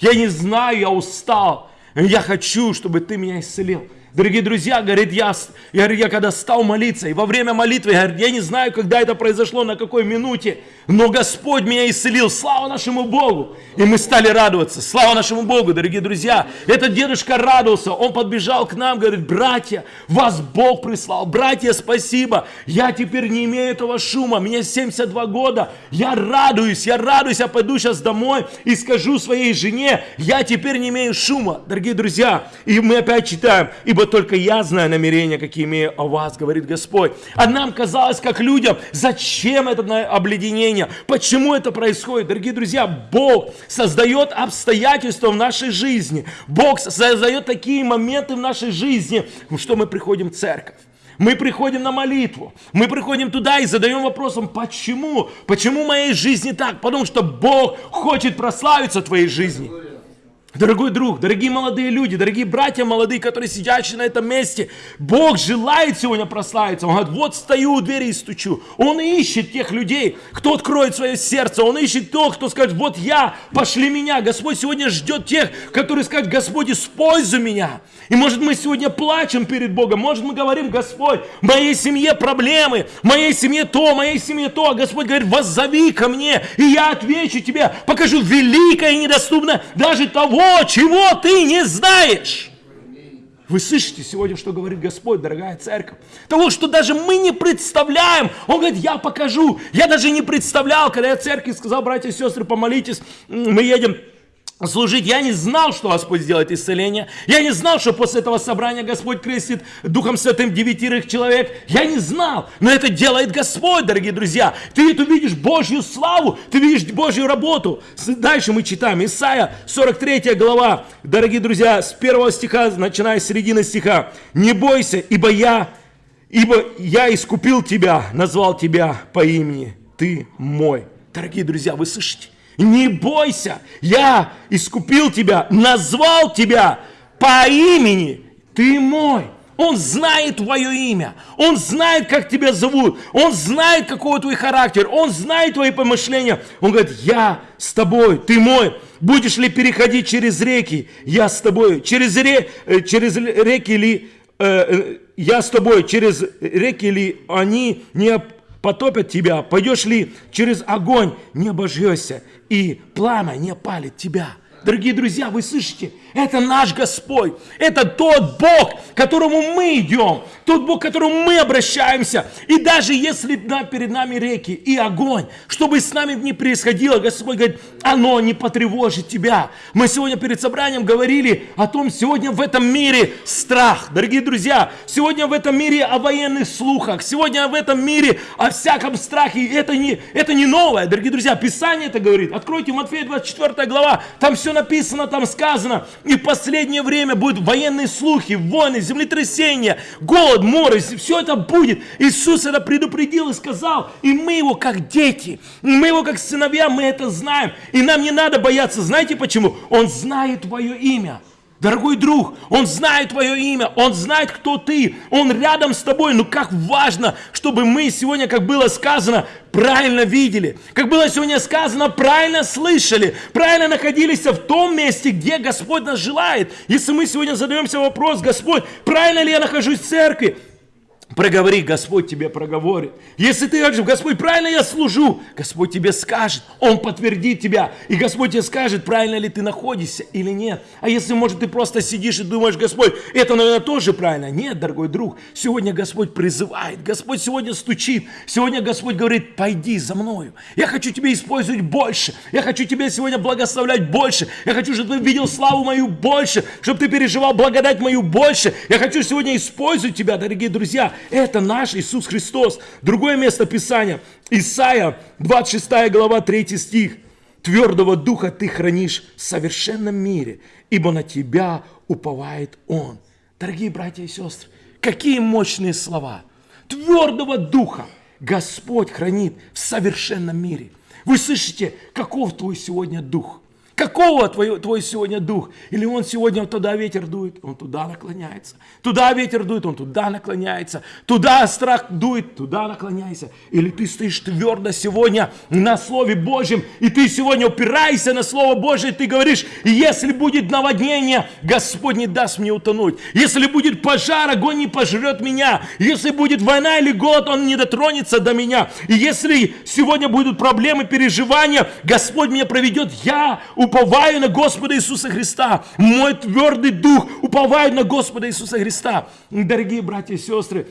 я не знаю, я устал. Я хочу, чтобы ты меня исцелил. Дорогие друзья, говорит, я, я, я когда стал молиться, и во время молитвы, говорит, я не знаю, когда это произошло, на какой минуте, но Господь меня исцелил. Слава нашему Богу! И мы стали радоваться. Слава нашему Богу, дорогие друзья. Этот дедушка радовался. Он подбежал к нам, говорит, братья, вас Бог прислал. Братья, спасибо. Я теперь не имею этого шума. Мне 72 года. Я радуюсь, я радуюсь. Я пойду сейчас домой и скажу своей жене, я теперь не имею шума. Дорогие друзья, и мы опять читаем, ибо только я знаю намерения, какие имею о вас, говорит Господь. А нам казалось, как людям, зачем это обледенение? Почему это происходит? Дорогие друзья, Бог создает обстоятельства в нашей жизни. Бог создает такие моменты в нашей жизни, что мы приходим в церковь. Мы приходим на молитву, мы приходим туда и задаем вопросом, почему? Почему в моей жизни так? Потому что Бог хочет прославиться в твоей жизни. Дорогой друг, дорогие молодые люди, дорогие братья молодые, которые сидят на этом месте, Бог желает сегодня прославиться. Он говорит, вот стою у двери и стучу. Он ищет тех людей, кто откроет свое сердце. Он ищет тех, кто скажет, вот я, пошли меня. Господь сегодня ждет тех, которые скажут, Господь, используй меня. И может мы сегодня плачем перед Богом, может мы говорим, Господь, в моей семье проблемы, в моей семье то, в моей семье то. А Господь говорит, воззови ко мне, и я отвечу тебе, покажу великое и недоступное даже того, чего ты не знаешь. Вы слышите сегодня, что говорит Господь, дорогая церковь? Того, что даже мы не представляем. Он говорит, я покажу. Я даже не представлял, когда я церкви сказал, братья и сестры, помолитесь, мы едем служить. Я не знал, что Господь сделает исцеление. Я не знал, что после этого собрания Господь крестит Духом Святым девятерых человек. Я не знал. Но это делает Господь, дорогие друзья. Ты тут видишь Божью славу, ты видишь Божью работу. Дальше мы читаем. Исайя, 43 глава. Дорогие друзья, с первого стиха, начиная с середины стиха. «Не бойся, ибо я, ибо я искупил тебя, назвал тебя по имени. Ты мой». Дорогие друзья, вы слышите? Не бойся, я искупил тебя, назвал тебя по имени, ты мой. Он знает твое имя, Он знает, как тебя зовут, Он знает, какой твой характер, Он знает твои помышления. Он говорит, я с тобой, ты мой. Будешь ли переходить через реки, я с тобой. Через, ре, э, через реки ли, э, э, я с тобой, через реки ли они не потопят тебя, пойдешь ли через огонь, не обожжешься, и пламя не палит тебя. Дорогие друзья, вы слышите? Это наш Господь. Это тот Бог, к которому мы идем. Тот Бог, к которому мы обращаемся. И даже если перед нами реки и огонь, что бы с нами ни происходило, Господь говорит, оно не потревожит тебя. Мы сегодня перед собранием говорили о том, сегодня в этом мире страх. Дорогие друзья, сегодня в этом мире о военных слухах. Сегодня в этом мире о всяком страхе. Это не, это не новое, дорогие друзья. Писание это говорит. Откройте Матфея 24 глава. Там все написано, там сказано. И в последнее время будут военные слухи, войны, землетрясения, голод, море. Все это будет. Иисус это предупредил и сказал. И мы его как дети, мы его как сыновья, мы это знаем. И нам не надо бояться. Знаете почему? Он знает твое имя. Дорогой друг, Он знает твое имя, Он знает, кто ты, Он рядом с тобой. Ну как важно, чтобы мы сегодня, как было сказано, правильно видели. Как было сегодня сказано, правильно слышали, правильно находились в том месте, где Господь нас желает. Если мы сегодня задаемся вопрос, Господь, правильно ли я нахожусь в церкви? Проговори, Господь тебе проговорит. Если ты говоришь, Господь, правильно я служу, Господь тебе скажет, Он подтвердит тебя. И Господь тебе скажет, правильно ли ты находишься или нет. А если, может, ты просто сидишь и думаешь, Господь, это, наверное, тоже правильно. Нет, дорогой друг, сегодня Господь призывает, Господь сегодня стучит. Сегодня Господь говорит, пойди за мною. Я хочу тебя использовать больше. Я хочу тебя сегодня благословлять больше. Я хочу, чтобы ты видел славу мою больше, чтобы ты переживал благодать мою больше. Я хочу сегодня использовать тебя, дорогие друзья. Это наш Иисус Христос. Другое место Писания. Исайя, 26 глава, 3 стих. Твердого духа ты хранишь в совершенном мире, ибо на тебя уповает Он. Дорогие братья и сестры, какие мощные слова. Твердого духа Господь хранит в совершенном мире. Вы слышите, каков твой сегодня дух? Какого твой, твой сегодня дух? Или он сегодня туда ветер дует, он туда наклоняется. Туда ветер дует, он туда наклоняется. Туда страх дует, туда наклоняйся. Или ты стоишь твердо сегодня на Слове Божьем, и ты сегодня упираешься на Слово Божье, и ты говоришь, если будет наводнение, Господь не даст мне утонуть. Если будет пожар, огонь не пожрет меня. Если будет война или голод, он не дотронется до меня. И если сегодня будут проблемы, переживания, Господь меня проведет. Я уповаю на Господа Иисуса Христа. Мой твердый дух уповает на Господа Иисуса Христа. Дорогие братья и сестры,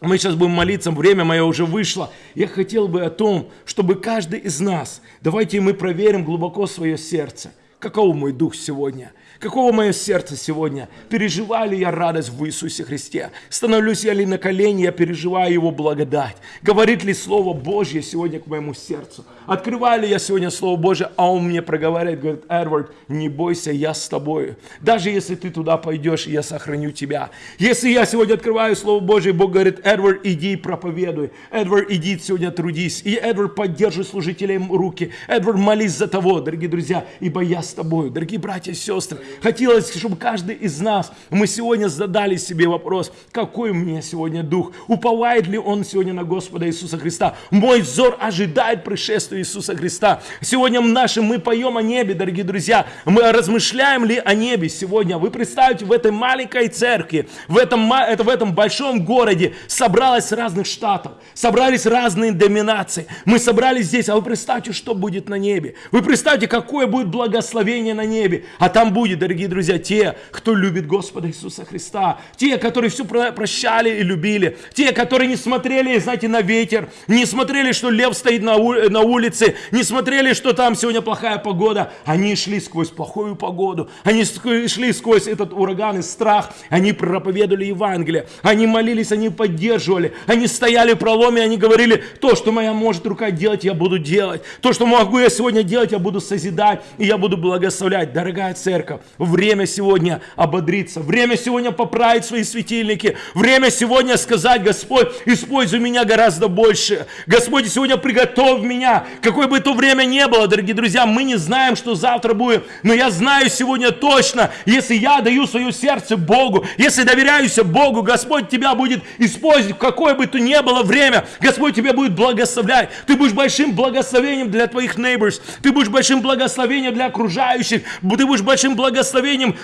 мы сейчас будем молиться, время мое уже вышло. Я хотел бы о том, чтобы каждый из нас, давайте мы проверим глубоко свое сердце. Каков мой дух сегодня? Каково мое сердце сегодня? Переживаю ли я радость в Иисусе Христе? Становлюсь я ли на колени, я переживаю Его благодать? Говорит ли Слово Божье сегодня к моему сердцу? Открываю ли я сегодня Слово Божье, а Он мне проговаривает, говорит, Эдвард, не бойся, я с тобой. Даже если ты туда пойдешь, я сохраню тебя. Если я сегодня открываю Слово Божье, Бог говорит, Эдвард, иди и проповедуй. Эдвард, иди сегодня трудись. И Эдвард, поддерживай служителей руки. Эдвард, молись за того, дорогие друзья, ибо я с тобой. Дорогие братья и сестры, хотелось, чтобы каждый из нас, мы сегодня задали себе вопрос, какой у меня сегодня дух? Уповает ли он сегодня на Господа Иисуса Христа? Мой взор ожидает пришествия Иисуса Христа. Сегодня нашим мы поем о небе, дорогие друзья. Мы размышляем ли о небе сегодня? Вы представьте, в этой маленькой церкви, в этом, это, в этом большом городе собралось разных штатов, собрались разные доминации. Мы собрались здесь, а вы представьте, что будет на небе. Вы представьте, какое будет благословение на небе. А там будет, дорогие друзья, те, кто любит Господа Иисуса Христа. Те, которые все про- прощали и любили. Те, которые не смотрели, знаете, на ветер. Не смотрели, что лев стоит на, улице. Не смотрели, что там сегодня плохая погода. Они шли сквозь плохую погоду. Они шли сквозь этот ураган и страх. Они проповедовали Евангелие. Они молились, они поддерживали. Они стояли в проломе, они говорили, то, что моя может рука делать, я буду делать. То, что могу я сегодня делать, я буду созидать и я буду благословлять. Дорогая церковь, время сегодня ободриться. Время сегодня поправить свои светильники. Время сегодня сказать, Господь, используй меня гораздо больше. Господь, сегодня приготовь меня. Какое бы то время ни было, дорогие друзья, мы не знаем, что завтра будет. Но я знаю сегодня точно, если я даю свое сердце Богу, если доверяюсь Богу, Господь тебя будет использовать в какое бы то ни было время. Господь тебя будет благословлять. Ты будешь большим благословением для твоих neighbors. Ты будешь большим благословением для окружающих. Ты будешь большим благословением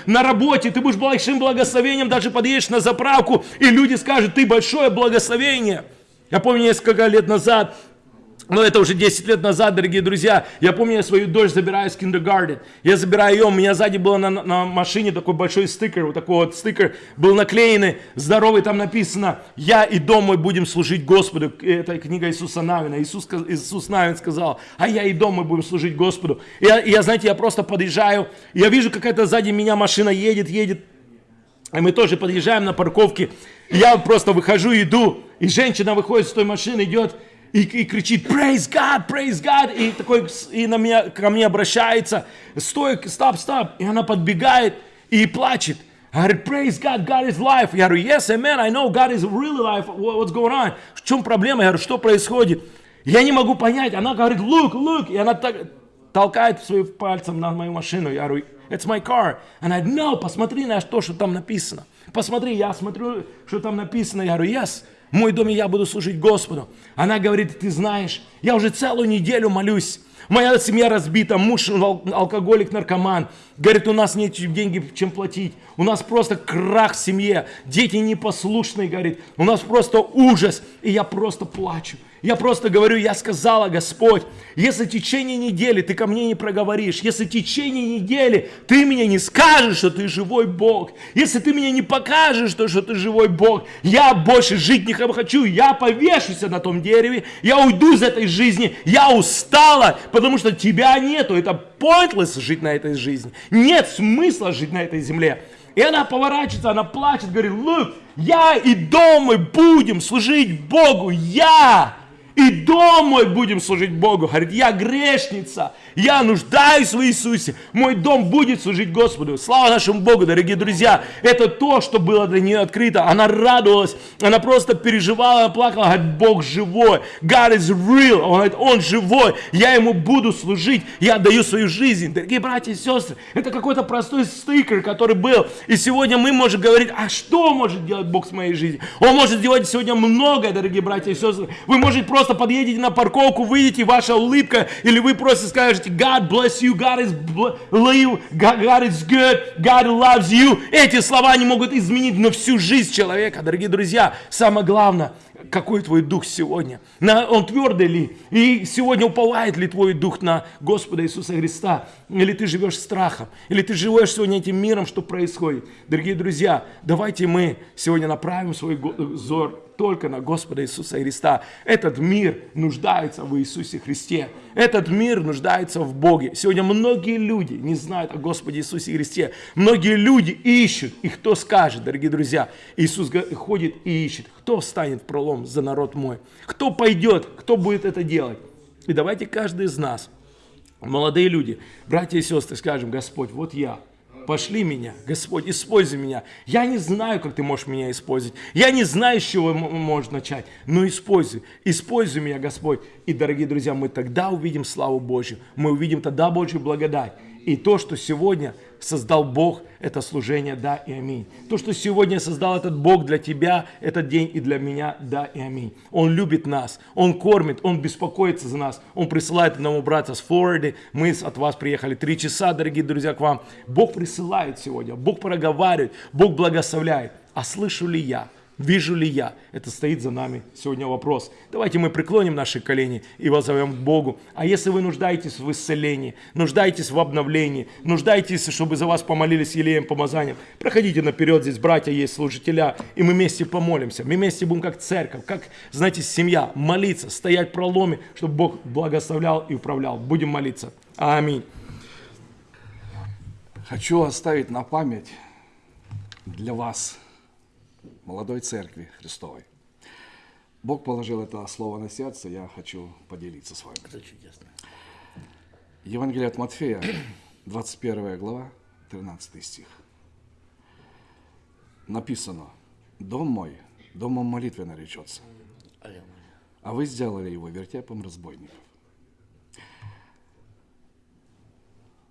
на работе. Ты будешь большим благословением, даже подъедешь на заправку, и люди скажут, ты большое благословение. Я помню несколько лет назад, но это уже 10 лет назад, дорогие друзья. Я помню, я свою дочь забираю с киндергарден. Я забираю ее, у меня сзади было на, на машине такой большой стикер, вот такой вот стикер был наклеенный, здоровый, там написано, я и дом мой будем служить Господу. Это книга Иисуса Навина. Иисус, Иисус Навин сказал, а я и дом мой будем служить Господу. Я, я, знаете, я просто подъезжаю, я вижу, какая-то сзади меня машина едет, едет, и мы тоже подъезжаем на парковке. Я просто выхожу, иду, и женщина выходит с той машины, идет и, и кричит «Praise God! Praise God!» И, такой, и на меня, ко мне обращается «Стой, стоп, стоп!» И она подбегает и плачет. Говорит, praise God, God is life. Я говорю, yes, amen, I know God is really life. What- What's going on? В чем проблема? Я говорю, что происходит? Я не могу понять. Она говорит, look, look. И она так толкает своим пальцем на мою машину. Я говорю, it's my car. Она говорит, no, посмотри на то, что там написано. Посмотри, я смотрю, что там написано. Я говорю, yes, в мой дом и я буду служить Господу. Она говорит, ты знаешь, я уже целую неделю молюсь. Моя семья разбита, муж ал- алкоголик, наркоман. Говорит, у нас нет денег, чем платить. У нас просто крах в семье. Дети непослушные, говорит. У нас просто ужас. И я просто плачу. Я просто говорю, я сказала, Господь, если в течение недели ты ко мне не проговоришь, если в течение недели ты мне не скажешь, что ты живой Бог, если ты мне не покажешь, что, что ты живой Бог, я больше жить не хочу, я повешусь на том дереве, я уйду из этой жизни, я устала, потому что тебя нету, это pointless жить на этой жизни, нет смысла жить на этой земле. И она поворачивается, она плачет, говорит, look, я и дом мой будем служить Богу, я и дом мой будем служить Богу. Говорит, я грешница, я нуждаюсь в Иисусе, мой дом будет служить Господу. Слава нашему Богу, дорогие друзья. Это то, что было для нее открыто. Она радовалась, она просто переживала, она плакала. Говорит, Бог живой, God is real. Он говорит, Он живой, я Ему буду служить, я отдаю свою жизнь. Дорогие братья и сестры, это какой-то простой стикер, который был. И сегодня мы можем говорить, а что может делать Бог с моей жизнью? Он может делать сегодня многое, дорогие братья и сестры. Вы можете просто подъедете на парковку, выйдете, ваша улыбка, или вы просто скажете, God bless you, God is live, God, is good, God loves you. Эти слова не могут изменить на всю жизнь человека, дорогие друзья. Самое главное, какой твой дух сегодня? На, он твердый ли? И сегодня уповает ли твой дух на Господа Иисуса Христа? Или ты живешь страхом? Или ты живешь сегодня этим миром, что происходит? Дорогие друзья, давайте мы сегодня направим свой взор только на Господа Иисуса Христа. Этот мир нуждается в Иисусе Христе. Этот мир нуждается в Боге. Сегодня многие люди не знают о Господе Иисусе Христе. Многие люди ищут. И кто скажет, дорогие друзья, Иисус ходит и ищет. Кто встанет в пролом за народ мой? Кто пойдет? Кто будет это делать? И давайте каждый из нас, молодые люди, братья и сестры, скажем, Господь, вот я, Пошли меня, Господь, используй меня. Я не знаю, как ты можешь меня использовать. Я не знаю, с чего м- можешь начать. Но используй. Используй меня, Господь. И, дорогие друзья, мы тогда увидим славу Божью. Мы увидим тогда Божью благодать. И то, что сегодня создал Бог, это служение, да и аминь. То, что сегодня создал этот Бог для тебя, этот день и для меня, да и аминь. Он любит нас, Он кормит, Он беспокоится за нас. Он присылает одного брата с Флориды. Мы от вас приехали три часа, дорогие друзья, к вам. Бог присылает сегодня, Бог проговаривает, Бог благословляет. А слышу ли я Вижу ли я? Это стоит за нами сегодня вопрос. Давайте мы преклоним наши колени и возовем к Богу. А если вы нуждаетесь в исцелении, нуждаетесь в обновлении, нуждаетесь, чтобы за вас помолились елеем помазанием, проходите наперед, здесь братья есть, служителя, и мы вместе помолимся. Мы вместе будем как церковь, как, знаете, семья, молиться, стоять в проломе, чтобы Бог благословлял и управлял. Будем молиться. Аминь. Хочу оставить на память для вас, молодой церкви Христовой. Бог положил это слово на сердце, я хочу поделиться с вами. Это чудесно. Евангелие от Матфея, 21 глава, 13 стих. Написано, «Дом мой, домом молитвы наречется, а вы сделали его вертепом разбойников».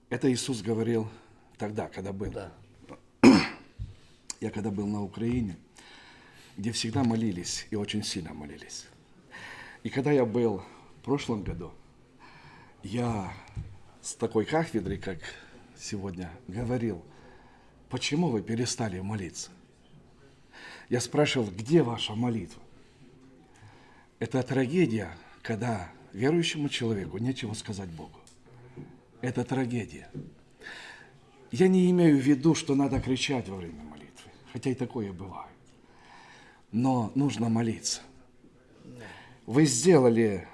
Это Иисус говорил тогда, когда был. Да. Я когда был на Украине, где всегда молились и очень сильно молились. И когда я был в прошлом году, я с такой кафедры, как сегодня, говорил, почему вы перестали молиться? Я спрашивал, где ваша молитва? Это трагедия, когда верующему человеку нечего сказать Богу. Это трагедия. Я не имею в виду, что надо кричать во время молитвы, хотя и такое бывает. Но нужно молиться. Вы сделали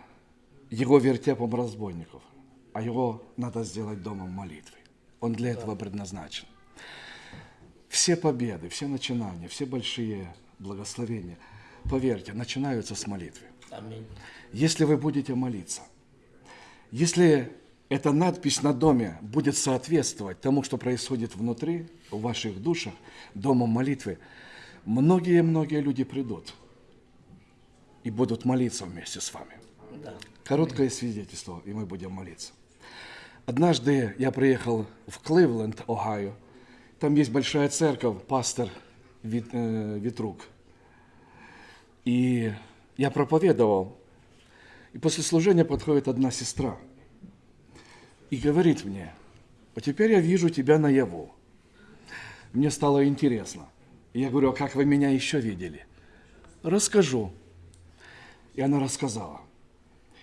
его вертепом разбойников, а его надо сделать домом молитвы. Он для этого предназначен. Все победы, все начинания, все большие благословения, поверьте, начинаются с молитвы. Аминь. Если вы будете молиться, если эта надпись на доме будет соответствовать тому, что происходит внутри, в ваших душах, домом молитвы, многие-многие люди придут и будут молиться вместе с вами. Да. Короткое свидетельство, и мы будем молиться. Однажды я приехал в Кливленд, Огайо. Там есть большая церковь, пастор Вит- э, Витрук. И я проповедовал. И после служения подходит одна сестра и говорит мне, вот теперь я вижу тебя наяву. Мне стало интересно. Я говорю, а как вы меня еще видели? Расскажу. И она рассказала.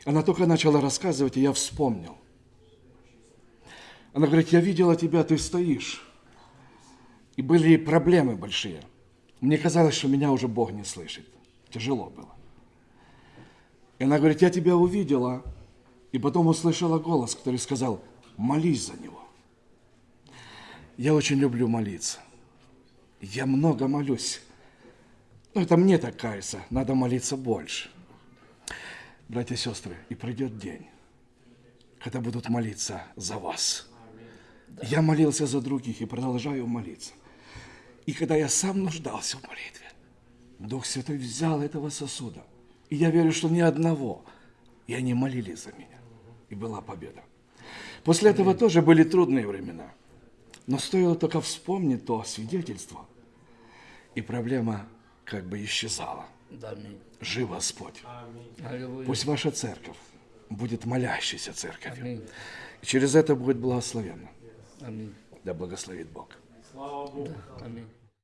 Она только начала рассказывать, и я вспомнил. Она говорит, я видела тебя, ты стоишь. И были проблемы большие. Мне казалось, что меня уже Бог не слышит. Тяжело было. И она говорит, я тебя увидела, и потом услышала голос, который сказал, молись за него. Я очень люблю молиться. Я много молюсь. Но это мне так кажется, надо молиться больше. Братья и сестры, и придет день, когда будут молиться за вас. Я молился за других и продолжаю молиться. И когда я сам нуждался в молитве, Дух Святой взял этого сосуда. И я верю, что ни одного. И они молились за меня. И была победа. После этого тоже были трудные времена. Но стоило только вспомнить то свидетельство, и проблема как бы исчезала. Да, аминь. Жив Господь. Пусть ваша церковь будет молящейся церковью. Аминь. И через это будет благословенно. Аминь. Да благословит Бог. Аминь.